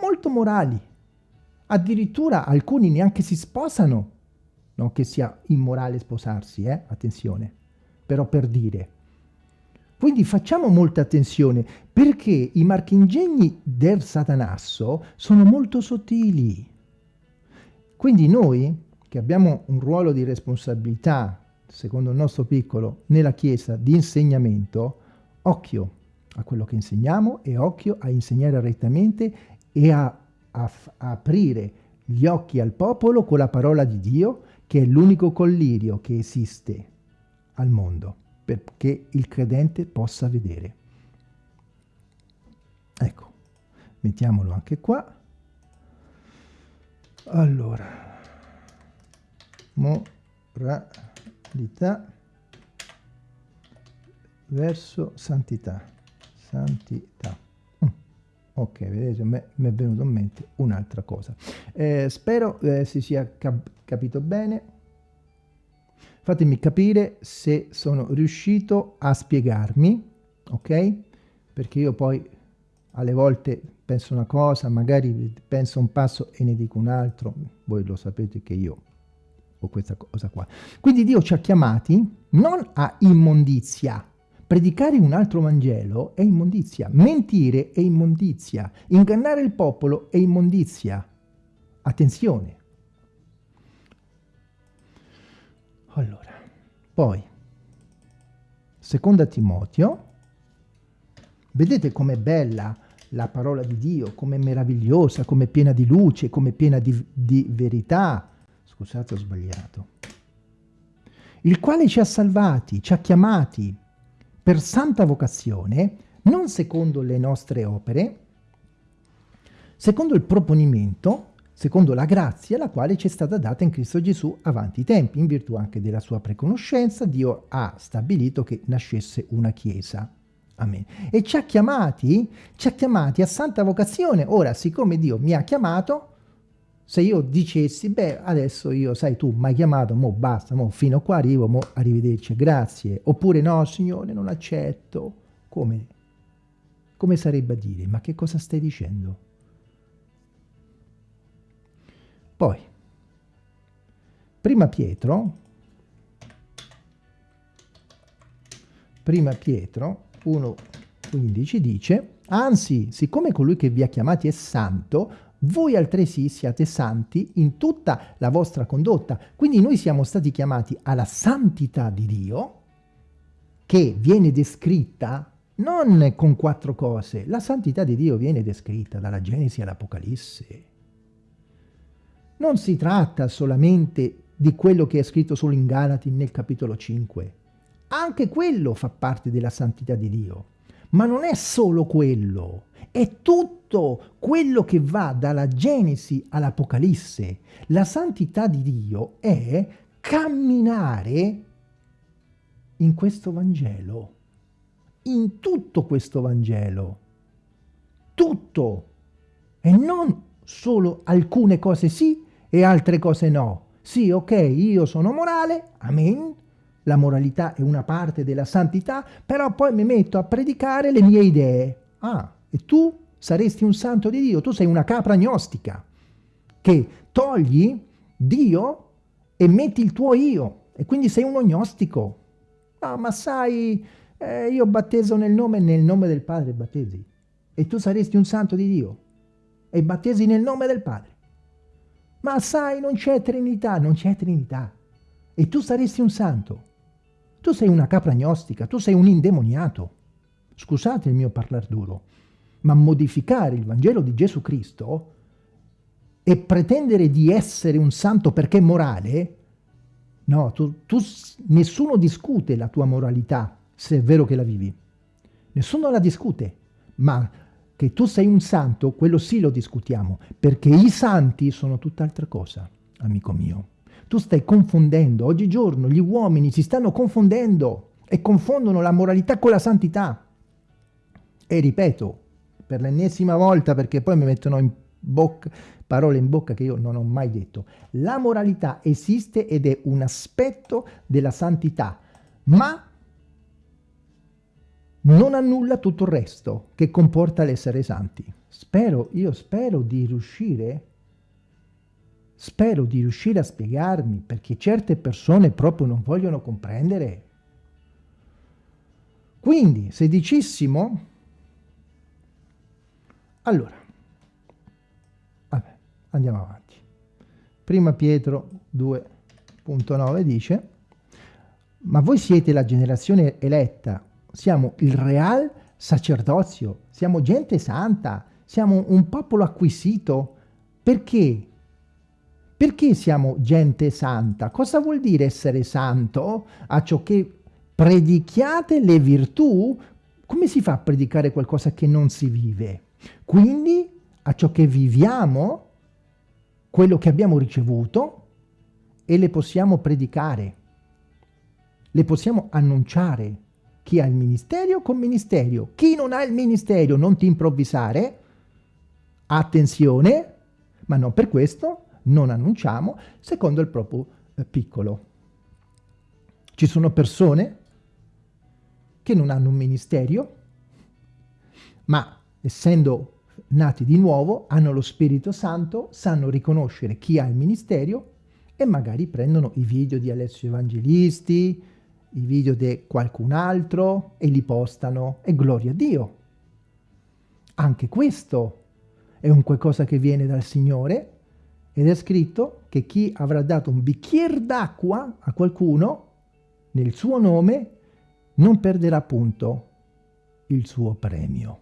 molto morali. Addirittura alcuni neanche si sposano, non che sia immorale sposarsi, eh? attenzione però per dire. Quindi facciamo molta attenzione perché i marchingegni del Satanasso sono molto sottili. Quindi noi, che abbiamo un ruolo di responsabilità, secondo il nostro piccolo, nella Chiesa di insegnamento, occhio a quello che insegniamo e occhio a insegnare rettamente e a, a, a aprire gli occhi al popolo con la parola di Dio, che è l'unico collirio che esiste al mondo perché il credente possa vedere. Ecco, mettiamolo anche qua. Allora, moralità verso santità. Santità. Ok, vedete, mi è venuto in mente un'altra cosa. Eh, spero eh, si sia cap capito bene. Fatemi capire se sono riuscito a spiegarmi, ok? Perché io poi alle volte penso una cosa, magari penso un passo e ne dico un altro, voi lo sapete che io ho questa cosa qua. Quindi Dio ci ha chiamati non a immondizia, predicare un altro Vangelo è immondizia, mentire è immondizia, ingannare il popolo è immondizia. Attenzione, Allora, poi, seconda Timoteo, vedete com'è bella la parola di Dio, com'è meravigliosa, com'è piena di luce, com'è piena di, di verità. Scusate, ho sbagliato. Il quale ci ha salvati, ci ha chiamati per santa vocazione, non secondo le nostre opere, secondo il proponimento, secondo la grazia la quale ci è stata data in Cristo Gesù avanti i tempi, in virtù anche della sua preconoscenza, Dio ha stabilito che nascesse una Chiesa. Amen. E ci ha chiamati, ci ha chiamati a santa vocazione. Ora, siccome Dio mi ha chiamato, se io dicessi, beh, adesso io, sai, tu mi hai chiamato, mo basta, mo fino a qua arrivo, mo arrivederci, grazie. Oppure no, Signore, non accetto. Come? Come sarebbe a dire? Ma che cosa stai dicendo? Poi, prima Pietro, prima Pietro 1.15 dice, anzi, siccome colui che vi ha chiamati è santo, voi altresì siate santi in tutta la vostra condotta. Quindi noi siamo stati chiamati alla santità di Dio, che viene descritta non con quattro cose. La santità di Dio viene descritta dalla Genesi all'Apocalisse. Non si tratta solamente di quello che è scritto solo in Galati nel capitolo 5. Anche quello fa parte della santità di Dio. Ma non è solo quello, è tutto quello che va dalla Genesi all'Apocalisse. La santità di Dio è camminare in questo Vangelo, in tutto questo Vangelo, tutto, e non solo alcune cose sì e altre cose no. Sì, ok, io sono morale, amen, la moralità è una parte della santità, però poi mi metto a predicare le mie idee. Ah, e tu saresti un santo di Dio, tu sei una capra gnostica, che togli Dio e metti il tuo io, e quindi sei uno gnostico. No, ma sai, eh, io battezzo nel nome nel nome del Padre battesi, e tu saresti un santo di Dio, e battesi nel nome del Padre. Ma sai, non c'è Trinità, non c'è Trinità. E tu saresti un santo. Tu sei una capra gnostica, tu sei un indemoniato. Scusate il mio parlar duro, ma modificare il Vangelo di Gesù Cristo e pretendere di essere un santo perché morale, no, tu, tu, nessuno discute la tua moralità se è vero che la vivi. Nessuno la discute, ma che tu sei un santo, quello sì lo discutiamo, perché i santi sono tutt'altra cosa, amico mio. Tu stai confondendo, oggigiorno gli uomini si stanno confondendo e confondono la moralità con la santità. E ripeto, per l'ennesima volta, perché poi mi mettono in bocca, parole in bocca che io non ho mai detto, la moralità esiste ed è un aspetto della santità, ma non annulla tutto il resto che comporta l'essere santi. Spero, io spero di riuscire, spero di riuscire a spiegarmi, perché certe persone proprio non vogliono comprendere. Quindi, se dicessimo, allora, vabbè, andiamo avanti. Prima Pietro 2.9 dice, ma voi siete la generazione eletta, siamo il real sacerdozio, siamo gente santa, siamo un popolo acquisito. Perché? Perché siamo gente santa? Cosa vuol dire essere santo? A ciò che predichiate le virtù? Come si fa a predicare qualcosa che non si vive? Quindi a ciò che viviamo, quello che abbiamo ricevuto, e le possiamo predicare, le possiamo annunciare, chi ha il ministero con ministero. Chi non ha il ministero non ti improvvisare. Attenzione, ma non per questo non annunciamo secondo il proprio eh, piccolo. Ci sono persone che non hanno un ministero, ma essendo nati di nuovo, hanno lo Spirito Santo, sanno riconoscere chi ha il ministero e magari prendono i video di Alessio Evangelisti, i video di qualcun altro e li postano e gloria a Dio. Anche questo è un qualcosa che viene dal Signore ed è scritto che chi avrà dato un bicchiere d'acqua a qualcuno nel suo nome non perderà appunto il suo premio.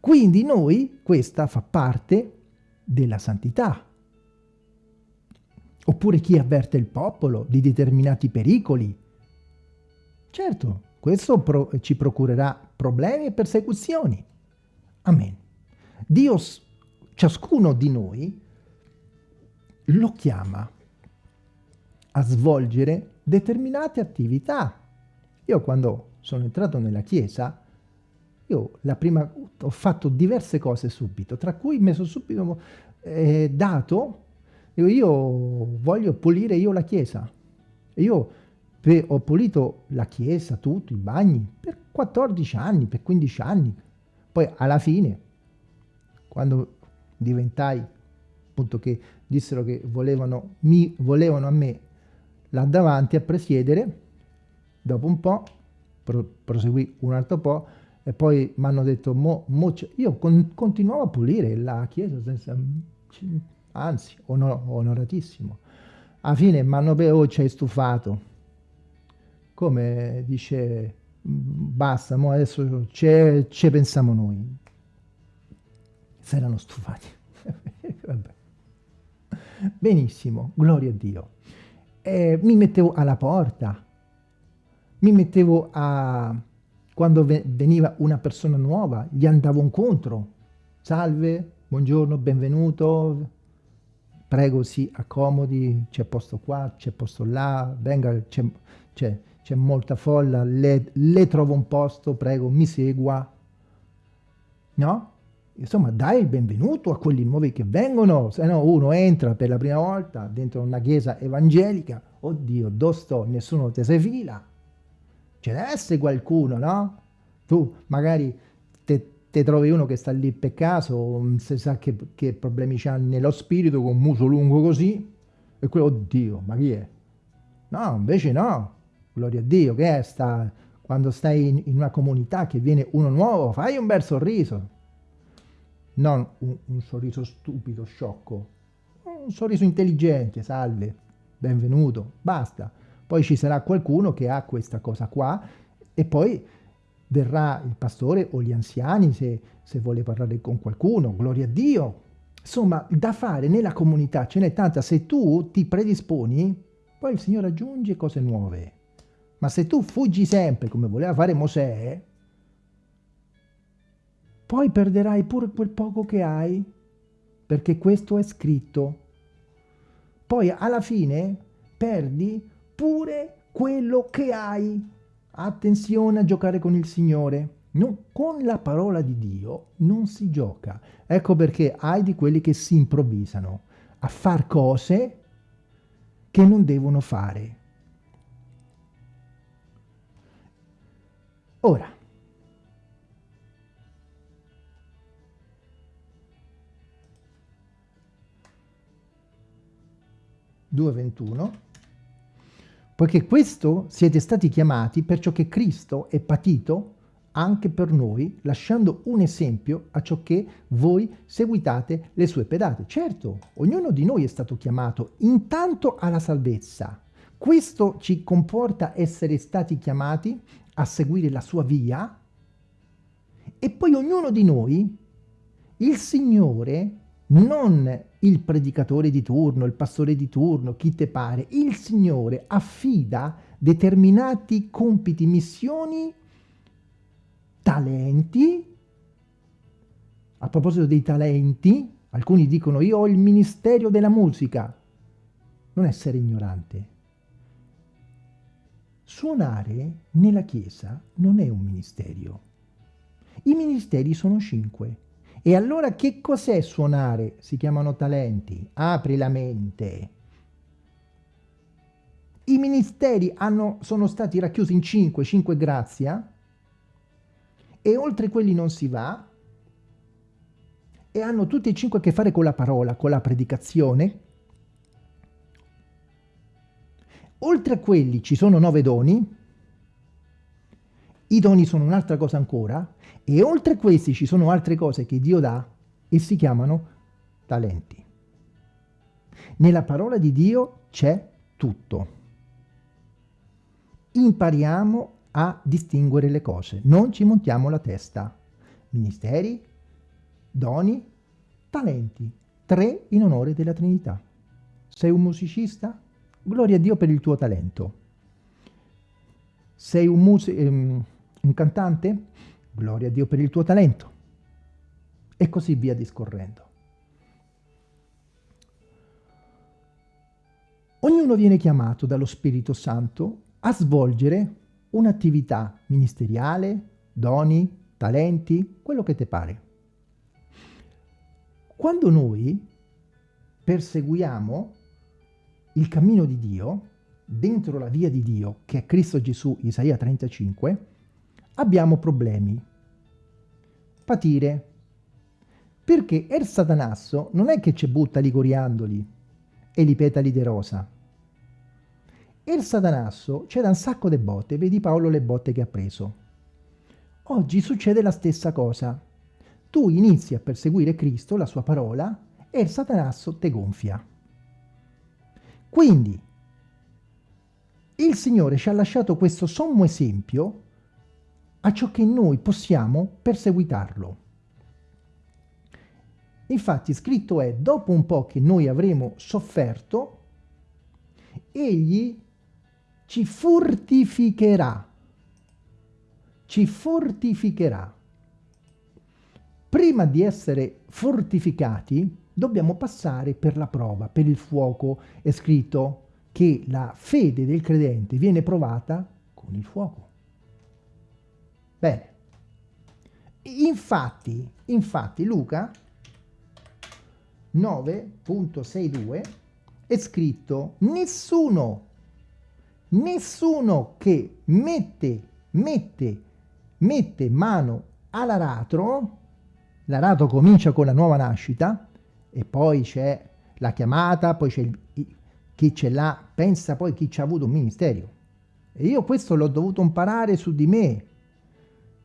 Quindi noi, questa fa parte della santità, Oppure chi avverte il popolo di determinati pericoli. Certo, questo pro ci procurerà problemi e persecuzioni. Amen. Dio, ciascuno di noi, lo chiama a svolgere determinate attività. Io quando sono entrato nella chiesa, io la prima, ho fatto diverse cose subito, tra cui mi sono subito eh, dato, io, io voglio pulire io la chiesa. Io ho pulito la chiesa, tutto, i bagni, per 14 anni, per 15 anni. Poi alla fine, quando diventai, appunto che dissero che volevano, mi volevano a me là davanti a presiedere, dopo un po', pro, proseguì un altro po', e poi mi hanno detto, mo, mo io con, continuavo a pulire la chiesa, senza, anzi, onor, onoratissimo. Alla fine mi hanno detto, oh, ci hai stufato. Come dice, basta, mo adesso ci pensiamo noi. Si erano stufati. Benissimo, gloria a Dio eh, mi mettevo alla porta, mi mettevo a... quando veniva una persona nuova, gli andavo incontro. Salve, buongiorno, benvenuto, prego si accomodi, c'è posto qua, c'è posto là, venga, c'è molta folla, le, le trovo un posto, prego, mi segua. No? Insomma dai il benvenuto a quelli nuovi che vengono, se no uno entra per la prima volta dentro una chiesa evangelica, oddio, dove sto? Nessuno te si fila, ce deve essere qualcuno, no? Tu magari te, te trovi uno che sta lì per caso, non si sa che, che problemi c'ha nello spirito, con un muso lungo così, e quello, oddio, ma chi è? No, invece no, gloria a Dio, che è? Sta, quando stai in, in una comunità che viene uno nuovo, fai un bel sorriso, non un, un sorriso stupido, sciocco, un sorriso intelligente, salve, benvenuto, basta. Poi ci sarà qualcuno che ha questa cosa qua e poi verrà il pastore o gli anziani se, se vuole parlare con qualcuno, gloria a Dio. Insomma, da fare nella comunità ce n'è tanta, se tu ti predisponi, poi il Signore aggiunge cose nuove. Ma se tu fuggi sempre, come voleva fare Mosè, poi perderai pure quel poco che hai, perché questo è scritto. Poi alla fine perdi pure quello che hai. Attenzione a giocare con il Signore. No, con la parola di Dio non si gioca. Ecco perché hai di quelli che si improvvisano a far cose che non devono fare. Ora, 2.21, poiché questo siete stati chiamati per ciò che Cristo è patito anche per noi, lasciando un esempio a ciò che voi seguitate le sue pedate. Certo, ognuno di noi è stato chiamato intanto alla salvezza. Questo ci comporta essere stati chiamati a seguire la sua via e poi ognuno di noi, il Signore, non il predicatore di turno, il pastore di turno, chi te pare, il Signore affida determinati compiti, missioni, talenti. A proposito dei talenti, alcuni dicono io ho il ministero della musica. Non essere ignorante. Suonare nella Chiesa non è un ministero. I ministeri sono cinque e allora che cos'è suonare? Si chiamano talenti. Apri la mente. I ministeri hanno, sono stati racchiusi in cinque, cinque grazia, e oltre quelli non si va, e hanno tutti e cinque a che fare con la parola, con la predicazione. Oltre a quelli ci sono nove doni, i doni sono un'altra cosa ancora e oltre a questi ci sono altre cose che Dio dà e si chiamano talenti. Nella parola di Dio c'è tutto. Impariamo a distinguere le cose, non ci montiamo la testa. Ministeri, doni, talenti, tre in onore della Trinità. Sei un musicista? Gloria a Dio per il tuo talento. Sei un, muse- ehm, un cantante? gloria a Dio per il tuo talento. E così via discorrendo. Ognuno viene chiamato dallo Spirito Santo a svolgere un'attività ministeriale, doni, talenti, quello che ti pare. Quando noi perseguiamo il cammino di Dio, dentro la via di Dio, che è Cristo Gesù, Isaia 35, abbiamo problemi. Patire. Perché il satanasso non è che ci butta li coriandoli e li petali di rosa. Il satanasso c'è da un sacco di botte, vedi Paolo le botte che ha preso. Oggi succede la stessa cosa. Tu inizi a perseguire Cristo, la sua parola, e il satanasso te gonfia. Quindi, il Signore ci ha lasciato questo sommo esempio a ciò che noi possiamo perseguitarlo. Infatti scritto è, dopo un po' che noi avremo sofferto, egli ci fortificherà, ci fortificherà. Prima di essere fortificati, dobbiamo passare per la prova, per il fuoco. È scritto che la fede del credente viene provata con il fuoco. Bene. Infatti, infatti Luca 9.62 è scritto nessuno, nessuno che mette, mette, mette mano all'aratro, l'aratro comincia con la nuova nascita e poi c'è la chiamata, poi c'è chi ce l'ha, pensa poi chi ci ha avuto un ministero. E io questo l'ho dovuto imparare su di me,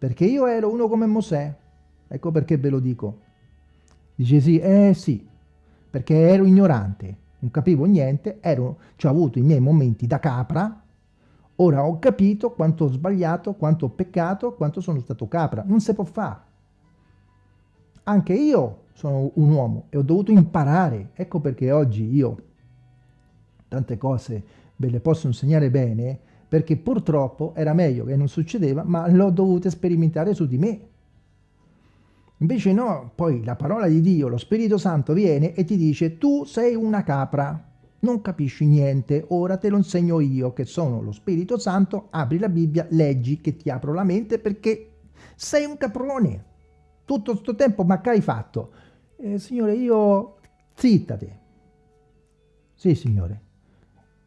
perché io ero uno come Mosè. Ecco perché ve lo dico. Dice sì, eh sì, perché ero ignorante, non capivo niente, ero, ho avuto i miei momenti da capra, ora ho capito quanto ho sbagliato, quanto ho peccato, quanto sono stato capra. Non si può fare. Anche io sono un uomo e ho dovuto imparare. Ecco perché oggi io tante cose ve le posso insegnare bene, perché purtroppo era meglio che non succedeva, ma l'ho dovuto sperimentare su di me. Invece no, poi la parola di Dio, lo Spirito Santo viene e ti dice tu sei una capra, non capisci niente, ora te lo insegno io che sono lo Spirito Santo, apri la Bibbia, leggi che ti apro la mente perché sei un caprone. Tutto questo tempo ma che hai fatto? Eh, signore, io... Zittate. Sì, signore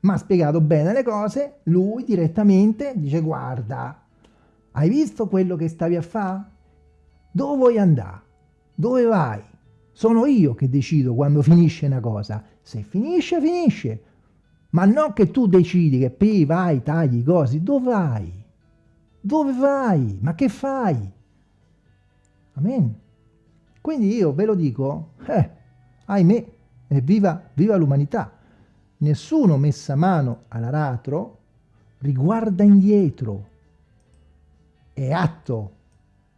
mi ha spiegato bene le cose, lui direttamente dice guarda, hai visto quello che stavi a fare? Dove vuoi andare? Dove vai? Sono io che decido quando finisce una cosa. Se finisce, finisce. Ma non che tu decidi che poi vai, tagli cose. Dove vai? Dove vai? Ma che fai? Amen. Quindi io ve lo dico, eh, ahimè, e viva, viva l'umanità nessuno messa mano all'aratro riguarda indietro, è atto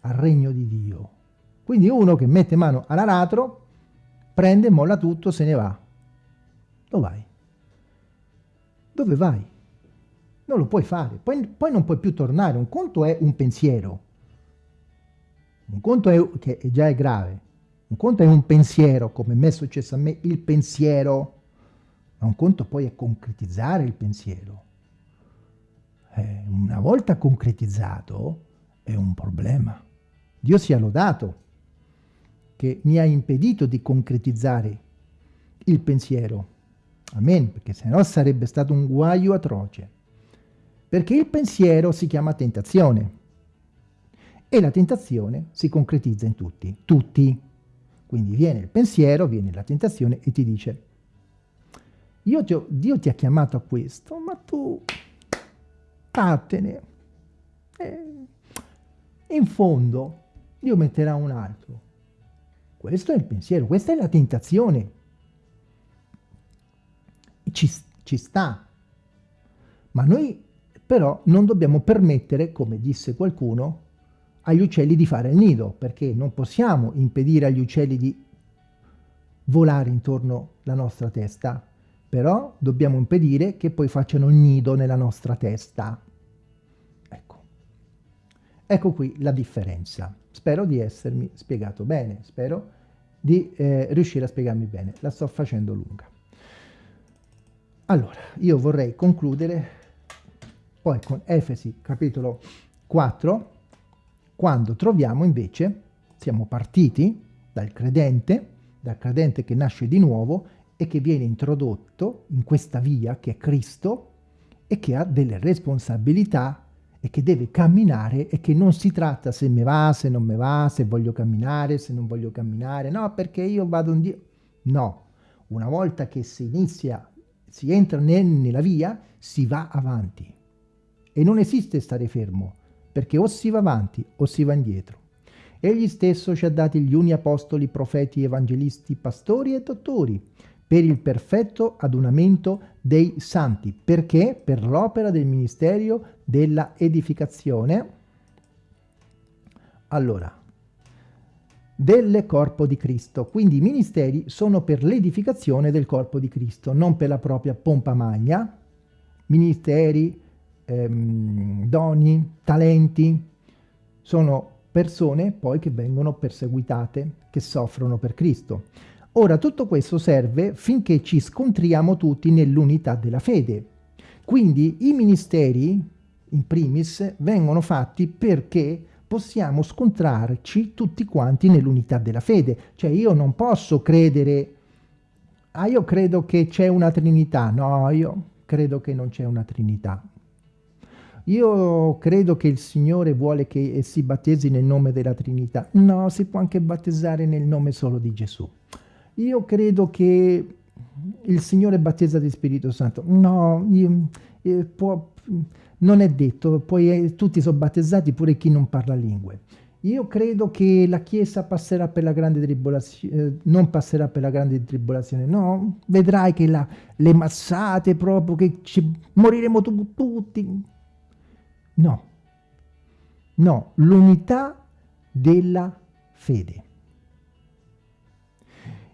al regno di Dio. Quindi uno che mette mano all'aratro prende, molla tutto, se ne va. Dove vai? Dove vai? Non lo puoi fare, poi, poi non puoi più tornare. Un conto è un pensiero, un conto è, che già è grave, un conto è un pensiero, come è successo a me, il pensiero un conto poi è concretizzare il pensiero. Eh, una volta concretizzato è un problema. Dio sia lodato che mi ha impedito di concretizzare il pensiero. Amen, perché se no sarebbe stato un guaio atroce. Perché il pensiero si chiama tentazione e la tentazione si concretizza in tutti, tutti. Quindi viene il pensiero, viene la tentazione e ti dice ti ho, Dio ti ha chiamato a questo, ma tu vattene. E in fondo Dio metterà un altro. Questo è il pensiero, questa è la tentazione. Ci, ci sta. Ma noi però non dobbiamo permettere, come disse qualcuno, agli uccelli di fare il nido, perché non possiamo impedire agli uccelli di volare intorno alla nostra testa, però dobbiamo impedire che poi facciano il nido nella nostra testa. Ecco. Ecco qui la differenza. Spero di essermi spiegato bene, spero di eh, riuscire a spiegarmi bene. La sto facendo lunga. Allora, io vorrei concludere poi con Efesi capitolo 4, quando troviamo invece, siamo partiti dal credente, dal credente che nasce di nuovo e che viene introdotto in questa via che è Cristo e che ha delle responsabilità e che deve camminare e che non si tratta se mi va, se non mi va, se voglio camminare, se non voglio camminare, no, perché io vado in Dio. No, una volta che si inizia, si entra nella via, si va avanti. E non esiste stare fermo, perché o si va avanti o si va indietro. Egli stesso ci ha dati gli uni apostoli, profeti, evangelisti, pastori e dottori, per il perfetto adunamento dei santi. Perché? Per l'opera del ministero della edificazione. Allora, del corpo di Cristo. Quindi i ministeri sono per l'edificazione del corpo di Cristo, non per la propria pompa magna. Ministeri, ehm, doni, talenti, sono persone poi che vengono perseguitate, che soffrono per Cristo. Ora tutto questo serve finché ci scontriamo tutti nell'unità della fede. Quindi i ministeri, in primis, vengono fatti perché possiamo scontrarci tutti quanti nell'unità della fede. Cioè io non posso credere, ah io credo che c'è una Trinità, no, io credo che non c'è una Trinità. Io credo che il Signore vuole che si battesi nel nome della Trinità. No, si può anche battezzare nel nome solo di Gesù. Io credo che il Signore battezza di Spirito Santo. No, io, eh, può, non è detto, poi eh, tutti sono battezzati, pure chi non parla lingue. Io credo che la Chiesa passerà per la grande tribolazione, eh, non passerà per la grande tribolazione, no, vedrai che la, le massate proprio, che ci, moriremo tu, tutti. No, no, l'unità della fede.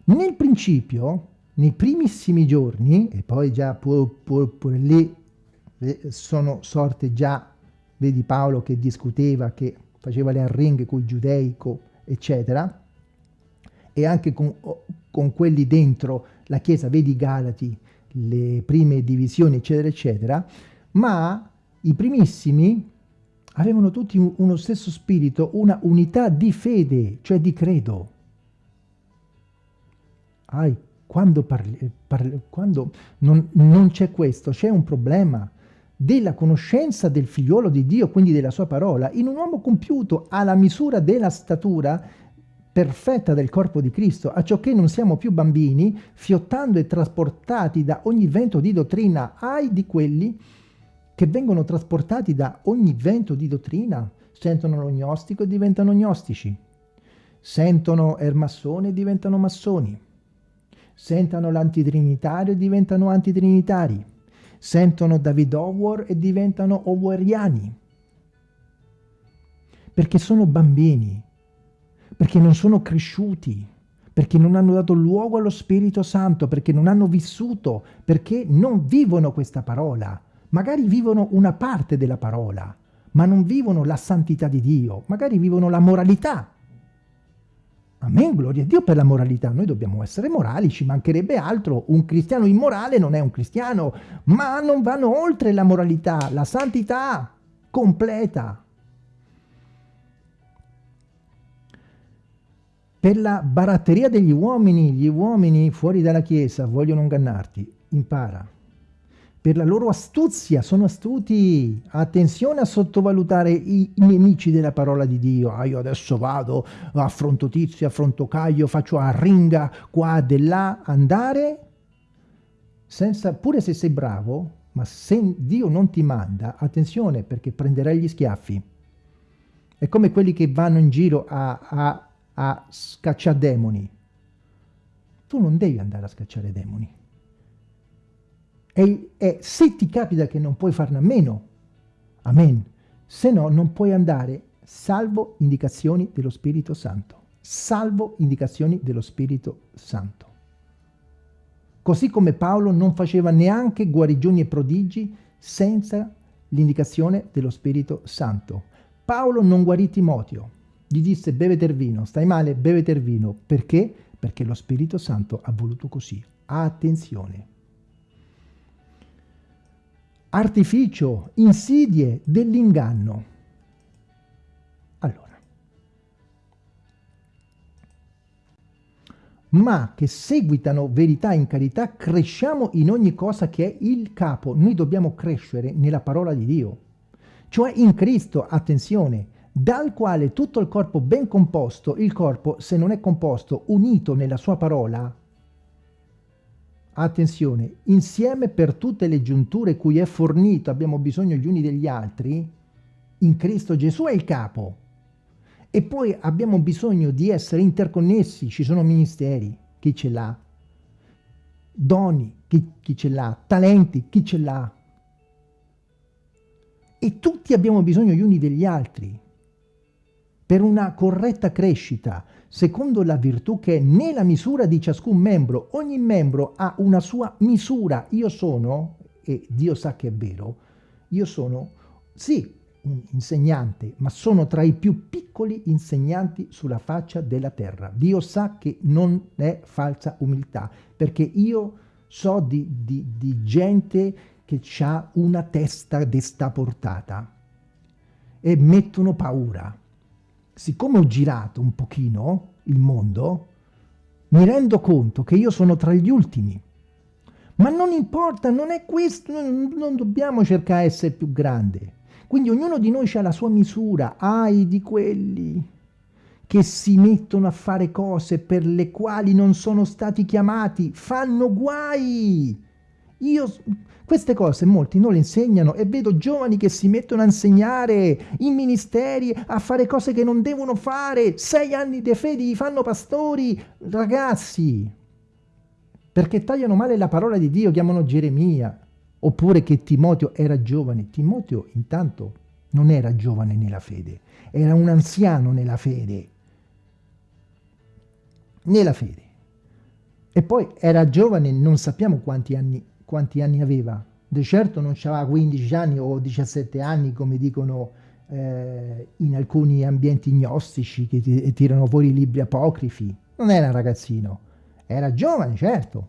Nel principio, nei primissimi giorni, e poi già pure, pure, pure lì sono sorte già, vedi Paolo che discuteva, che faceva le arringhe con i giudei, eccetera, e anche con, con quelli dentro la Chiesa, vedi Galati, le prime divisioni, eccetera, eccetera, ma i primissimi avevano tutti uno stesso spirito, una unità di fede, cioè di credo ai, quando, parli, parli, quando non, non c'è questo, c'è un problema della conoscenza del figliuolo di Dio, quindi della sua parola, in un uomo compiuto alla misura della statura perfetta del corpo di Cristo, a ciò che non siamo più bambini, fiottando e trasportati da ogni vento di dottrina, ai di quelli che vengono trasportati da ogni vento di dottrina, sentono lo gnostico e diventano gnostici, sentono Ermassone e diventano massoni, sentono l'antitrinitario e diventano antitrinitari, sentono David Howard e diventano howariani, perché sono bambini, perché non sono cresciuti, perché non hanno dato luogo allo Spirito Santo, perché non hanno vissuto, perché non vivono questa parola. Magari vivono una parte della parola, ma non vivono la santità di Dio, magari vivono la moralità Amen, gloria a Dio per la moralità. Noi dobbiamo essere morali, ci mancherebbe altro. Un cristiano immorale non è un cristiano, ma non vanno oltre la moralità, la santità completa. Per la baratteria degli uomini, gli uomini fuori dalla Chiesa vogliono ingannarti. Impara per la loro astuzia, sono astuti. Attenzione a sottovalutare i, nemici della parola di Dio. Ah, io adesso vado, affronto Tizio, affronto Caio, faccio a ringa qua e là, andare, senza, pure se sei bravo, ma se Dio non ti manda, attenzione perché prenderai gli schiaffi. È come quelli che vanno in giro a, a, a scacciare demoni. Tu non devi andare a scacciare demoni e, e se ti capita che non puoi farne a meno, amen, se no non puoi andare salvo indicazioni dello Spirito Santo, salvo indicazioni dello Spirito Santo. Così come Paolo non faceva neanche guarigioni e prodigi senza l'indicazione dello Spirito Santo. Paolo non guarì Timoteo, gli disse bevete il vino, stai male, bevete il vino. Perché? Perché lo Spirito Santo ha voluto così. Attenzione. Artificio, insidie dell'inganno. Allora, ma che seguitano verità in carità, cresciamo in ogni cosa che è il capo. Noi dobbiamo crescere nella parola di Dio, cioè in Cristo, attenzione, dal quale tutto il corpo ben composto, il corpo se non è composto, unito nella sua parola, attenzione, insieme per tutte le giunture cui è fornito, abbiamo bisogno gli uni degli altri, in Cristo Gesù è il capo. E poi abbiamo bisogno di essere interconnessi, ci sono ministeri, chi ce l'ha? Doni, chi, chi ce l'ha? Talenti, chi ce l'ha? E tutti abbiamo bisogno gli uni degli altri per una corretta crescita, secondo la virtù che è nella misura di ciascun membro. Ogni membro ha una sua misura. Io sono, e Dio sa che è vero, io sono, sì, un insegnante, ma sono tra i più piccoli insegnanti sulla faccia della terra. Dio sa che non è falsa umiltà, perché io so di, di, di gente che ha una testa desta portata e mettono paura siccome ho girato un pochino il mondo, mi rendo conto che io sono tra gli ultimi. Ma non importa, non è questo, non dobbiamo cercare di essere più grande. Quindi ognuno di noi ha la sua misura, ai di quelli che si mettono a fare cose per le quali non sono stati chiamati, fanno guai. Io queste cose molti non le insegnano e vedo giovani che si mettono a insegnare in ministeri, a fare cose che non devono fare. Sei anni di fede li fanno pastori, ragazzi, perché tagliano male la parola di Dio, chiamano Geremia. Oppure che Timoteo era giovane. Timoteo intanto non era giovane nella fede, era un anziano nella fede. Nella fede. E poi era giovane, non sappiamo quanti anni quanti anni aveva. Di certo non aveva 15 anni o 17 anni come dicono eh, in alcuni ambienti gnostici che tirano fuori i libri apocrifi. Non era ragazzino, era giovane certo,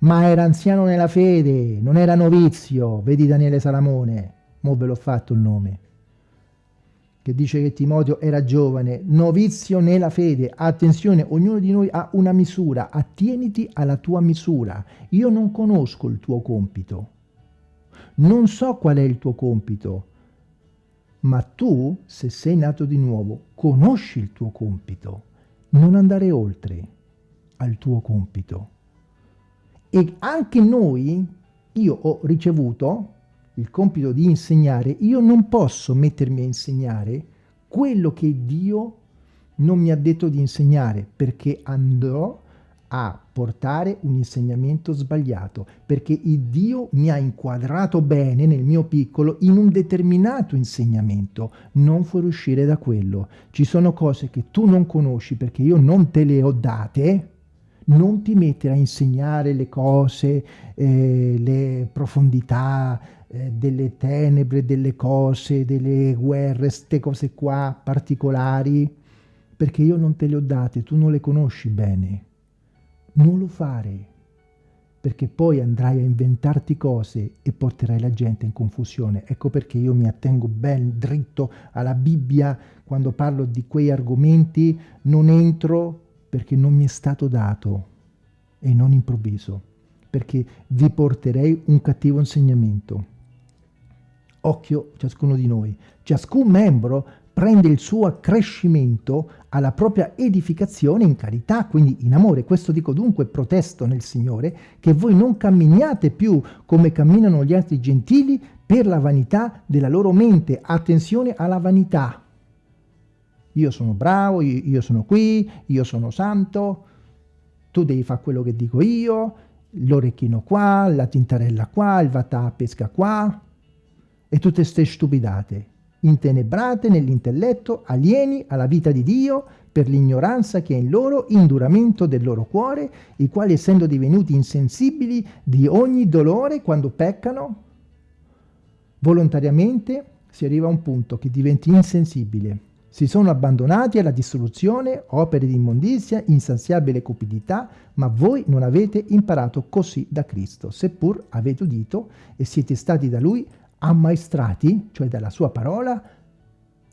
ma era anziano nella fede, non era novizio, vedi Daniele Salamone, mo ve l'ho fatto il nome che dice che Timoteo era giovane, novizio nella fede. Attenzione, ognuno di noi ha una misura, attieniti alla tua misura. Io non conosco il tuo compito, non so qual è il tuo compito, ma tu, se sei nato di nuovo, conosci il tuo compito. Non andare oltre al tuo compito. E anche noi, io ho ricevuto il compito di insegnare, io non posso mettermi a insegnare quello che Dio non mi ha detto di insegnare, perché andrò a portare un insegnamento sbagliato, perché il Dio mi ha inquadrato bene nel mio piccolo in un determinato insegnamento, non fuoriuscire da quello. Ci sono cose che tu non conosci perché io non te le ho date, non ti mettere a insegnare le cose, eh, le profondità, eh, delle tenebre, delle cose, delle guerre, queste cose qua particolari, perché io non te le ho date, tu non le conosci bene. Non lo fare, perché poi andrai a inventarti cose e porterai la gente in confusione. Ecco perché io mi attengo ben dritto alla Bibbia quando parlo di quei argomenti, non entro perché non mi è stato dato e non improvviso, perché vi porterei un cattivo insegnamento. Occhio ciascuno di noi. Ciascun membro prende il suo accrescimento alla propria edificazione in carità, quindi in amore. Questo dico dunque, protesto nel Signore, che voi non camminiate più come camminano gli altri gentili per la vanità della loro mente. Attenzione alla vanità. Io sono bravo, io, sono qui, io sono santo, tu devi fare quello che dico io, l'orecchino qua, la tintarella qua, il vatà pesca qua, e tutte queste stupidate, intenebrate nell'intelletto, alieni alla vita di Dio per l'ignoranza che è in loro, induramento del loro cuore, i quali essendo divenuti insensibili di ogni dolore quando peccano, volontariamente si arriva a un punto che diventi insensibile. Si sono abbandonati alla distruzione, opere di immondizia, insaziabile cupidità, ma voi non avete imparato così da Cristo, seppur avete udito e siete stati da Lui ammaestrati, cioè dalla Sua parola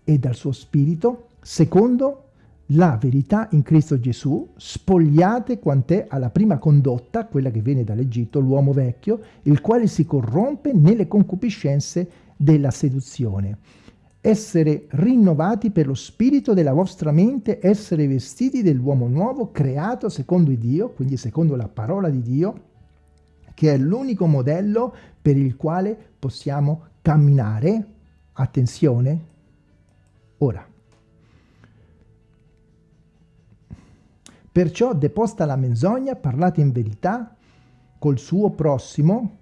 e dal Suo Spirito, secondo la verità in Cristo Gesù, spogliate quant'è alla prima condotta, quella che viene dall'Egitto, l'uomo vecchio, il quale si corrompe nelle concupiscenze della seduzione. Essere rinnovati per lo spirito della vostra mente, essere vestiti dell'uomo nuovo, creato secondo Dio, quindi secondo la parola di Dio, che è l'unico modello per il quale possiamo camminare. Attenzione, ora. Perciò deposta la menzogna, parlate in verità col suo prossimo,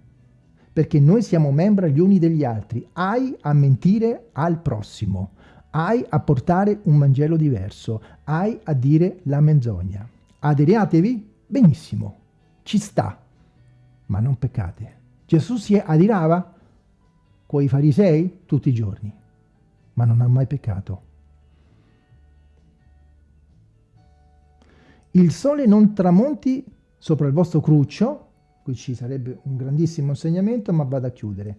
perché noi siamo membri gli uni degli altri. Hai a mentire al prossimo, hai a portare un Vangelo diverso, hai a dire la menzogna. Aderiatevi? Benissimo, ci sta, ma non peccate. Gesù si adirava con i farisei tutti i giorni, ma non ha mai peccato. il sole non tramonti sopra il vostro cruccio, qui ci sarebbe un grandissimo insegnamento, ma vado a chiudere.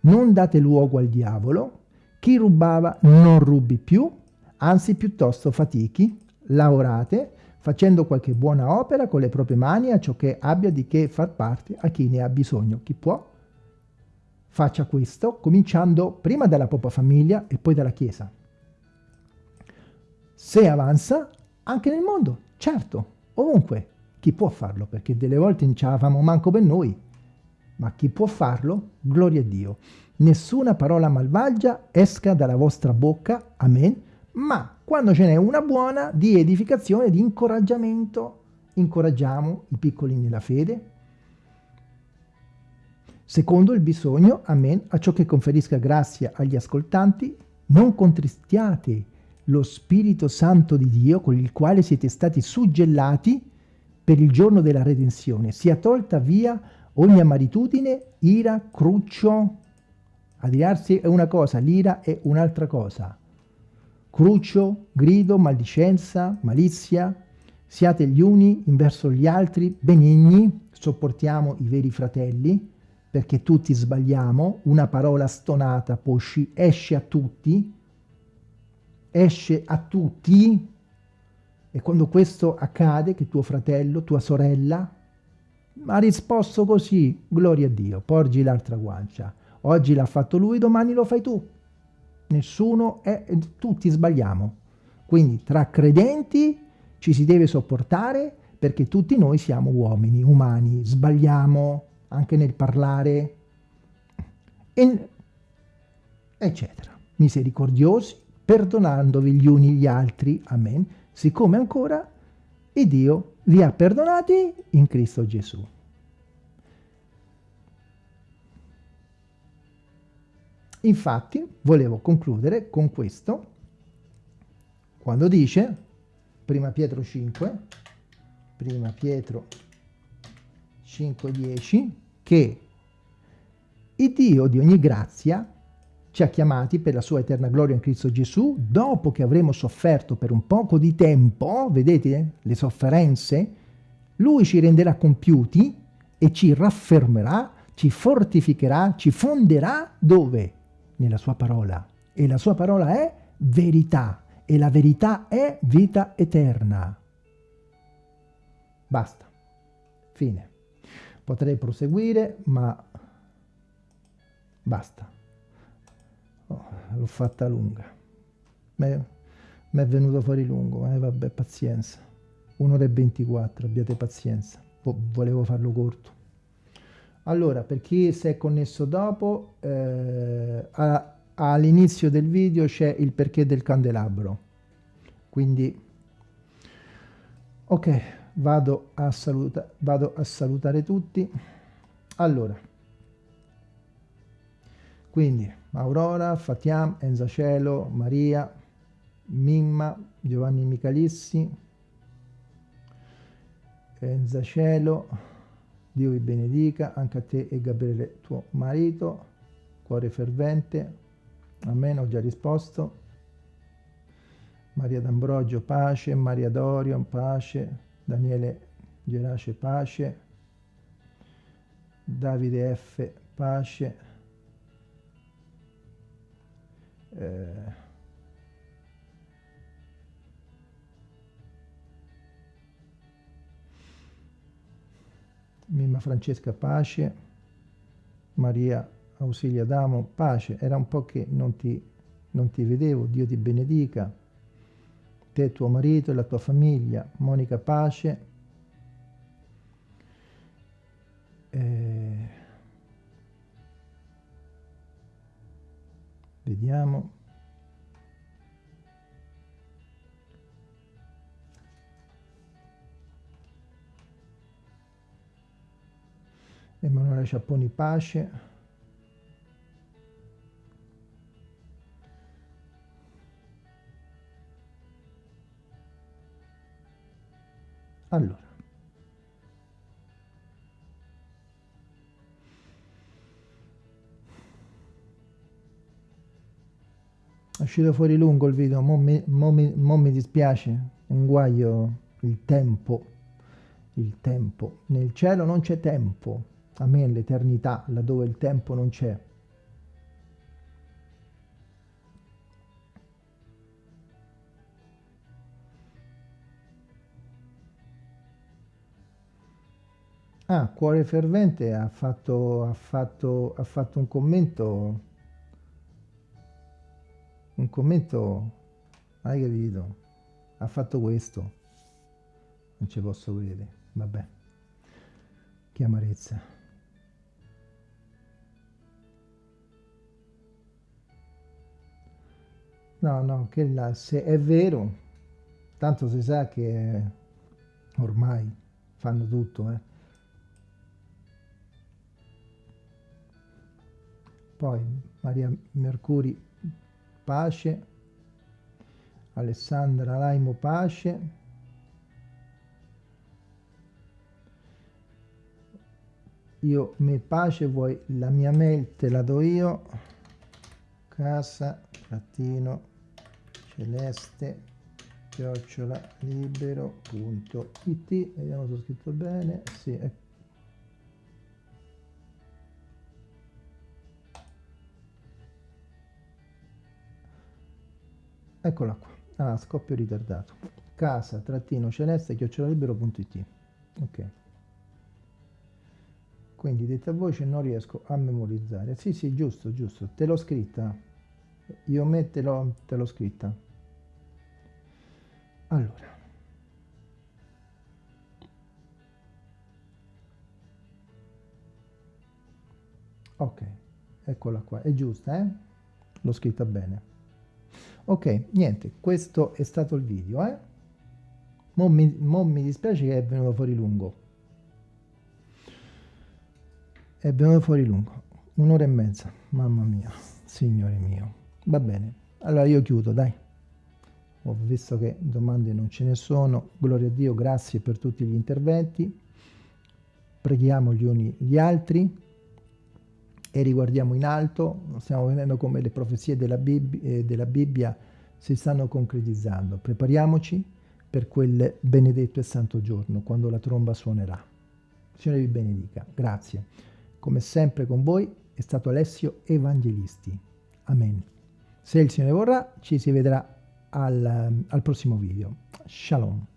Non date luogo al diavolo, chi rubava non rubi più, anzi piuttosto fatichi, lavorate, facendo qualche buona opera con le proprie mani a ciò che abbia di che far parte a chi ne ha bisogno. Chi può, faccia questo, cominciando prima dalla propria famiglia e poi dalla Chiesa. Se avanza, anche nel mondo Certo, ovunque. Chi può farlo? Perché delle volte non ce la famo manco per noi. Ma chi può farlo? Gloria a Dio. Nessuna parola malvagia esca dalla vostra bocca, amen, ma quando ce n'è una buona di edificazione, di incoraggiamento, incoraggiamo i piccoli nella fede, secondo il bisogno, amen, a ciò che conferisca grazia agli ascoltanti, non contristiate lo Spirito Santo di Dio con il quale siete stati suggellati per il giorno della redenzione. Sia tolta via ogni amaritudine, ira, cruccio. Adirarsi è una cosa, l'ira è un'altra cosa. Cruccio, grido, maldicenza, malizia. Siate gli uni in verso gli altri, benigni, sopportiamo i veri fratelli, perché tutti sbagliamo, una parola stonata poi esce a tutti, esce a tutti e quando questo accade, che tuo fratello, tua sorella, ha risposto così, gloria a Dio, porgi l'altra guancia. Oggi l'ha fatto lui, domani lo fai tu. Nessuno è, tutti sbagliamo. Quindi tra credenti ci si deve sopportare perché tutti noi siamo uomini, umani, sbagliamo anche nel parlare, eccetera. Misericordiosi, perdonandovi gli uni gli altri, amen, siccome ancora il Dio vi ha perdonati in Cristo Gesù. Infatti, volevo concludere con questo, quando dice, prima Pietro 5, prima Pietro 5,10, che il Dio di ogni grazia ci ha chiamati per la sua eterna gloria in Cristo Gesù, dopo che avremo sofferto per un poco di tempo, vedete le sofferenze, Lui ci renderà compiuti e ci raffermerà, ci fortificherà, ci fonderà dove? Nella sua parola. E la sua parola è verità, e la verità è vita eterna. Basta. Fine. Potrei proseguire, ma basta. Oh, l'ho fatta lunga. Mi è venuto fuori lungo eh, vabbè pazienza. Un'ora e 24 abbiate pazienza. Volevo farlo corto. Allora per chi si è connesso dopo eh, all'inizio del video c'è il perché del candelabro. Quindi ok vado a, saluta vado a salutare tutti allora quindi Aurora, Fatiam, Enza Cielo, Maria, Mimma, Giovanni Michalissi, Enza Cielo, Dio vi benedica, anche a te e Gabriele tuo marito, cuore fervente, Amen, ho già risposto. Maria D'Ambrogio, pace. Maria Dorion, pace. Daniele Gerace, pace. Davide F, pace. Eh, Mimma Francesca Pace, Maria Ausilia Damo, pace, era un po' che non ti, non ti vedevo, Dio ti benedica, te, tuo marito e la tua famiglia, Monica Pace, eh, vediamo, Emanuele Ciapponi Pace. Allora. È uscito fuori lungo il video, mo mi, mo mi, mo mi dispiace, un guaio il tempo, il tempo. Nel cielo non c'è tempo a me l'eternità, laddove il tempo non c'è. Ah, Cuore Fervente ha fatto, ha fatto, ha fatto un commento, un commento, hai capito? Ha fatto questo, non ci posso credere, vabbè, che amarezza. No, no, che là, se è vero, tanto si sa che ormai fanno tutto, eh. Poi Maria Mercuri, pace. Alessandra Laimo, pace. Io, me pace, vuoi la mia mail, te la do io. Casa, trattino, celeste chiocciola libero.it vediamo se ho scritto bene sì, è eccola qua. Ah, scoppio ritardato. Casa trattino celeste chiocciolalibero.it ok. Quindi detta voce non riesco a memorizzare. Sì sì giusto giusto. Te l'ho scritta. Io me te l'ho scritta. Allora. Ok. Eccola qua. È giusta eh? L'ho scritta bene ok niente questo è stato il video eh. Mo mi, mo mi dispiace che è venuto fuori lungo. È venuto fuori lungo un'ora e mezza mamma mia signore mio. Va bene allora io chiudo dai. Ho visto che domande non ce ne sono gloria a Dio grazie per tutti gli interventi. Preghiamo gli uni gli altri e riguardiamo in alto stiamo vedendo come le profezie della Bibbia, eh, della Bibbia si stanno concretizzando. Prepariamoci per quel benedetto e santo giorno quando la tromba suonerà. Signore vi benedica. Grazie. Come sempre con voi è stato Alessio Evangelisti. Amen. Se il Signore vorrà ci si vedrà al, al prossimo video. Shalom.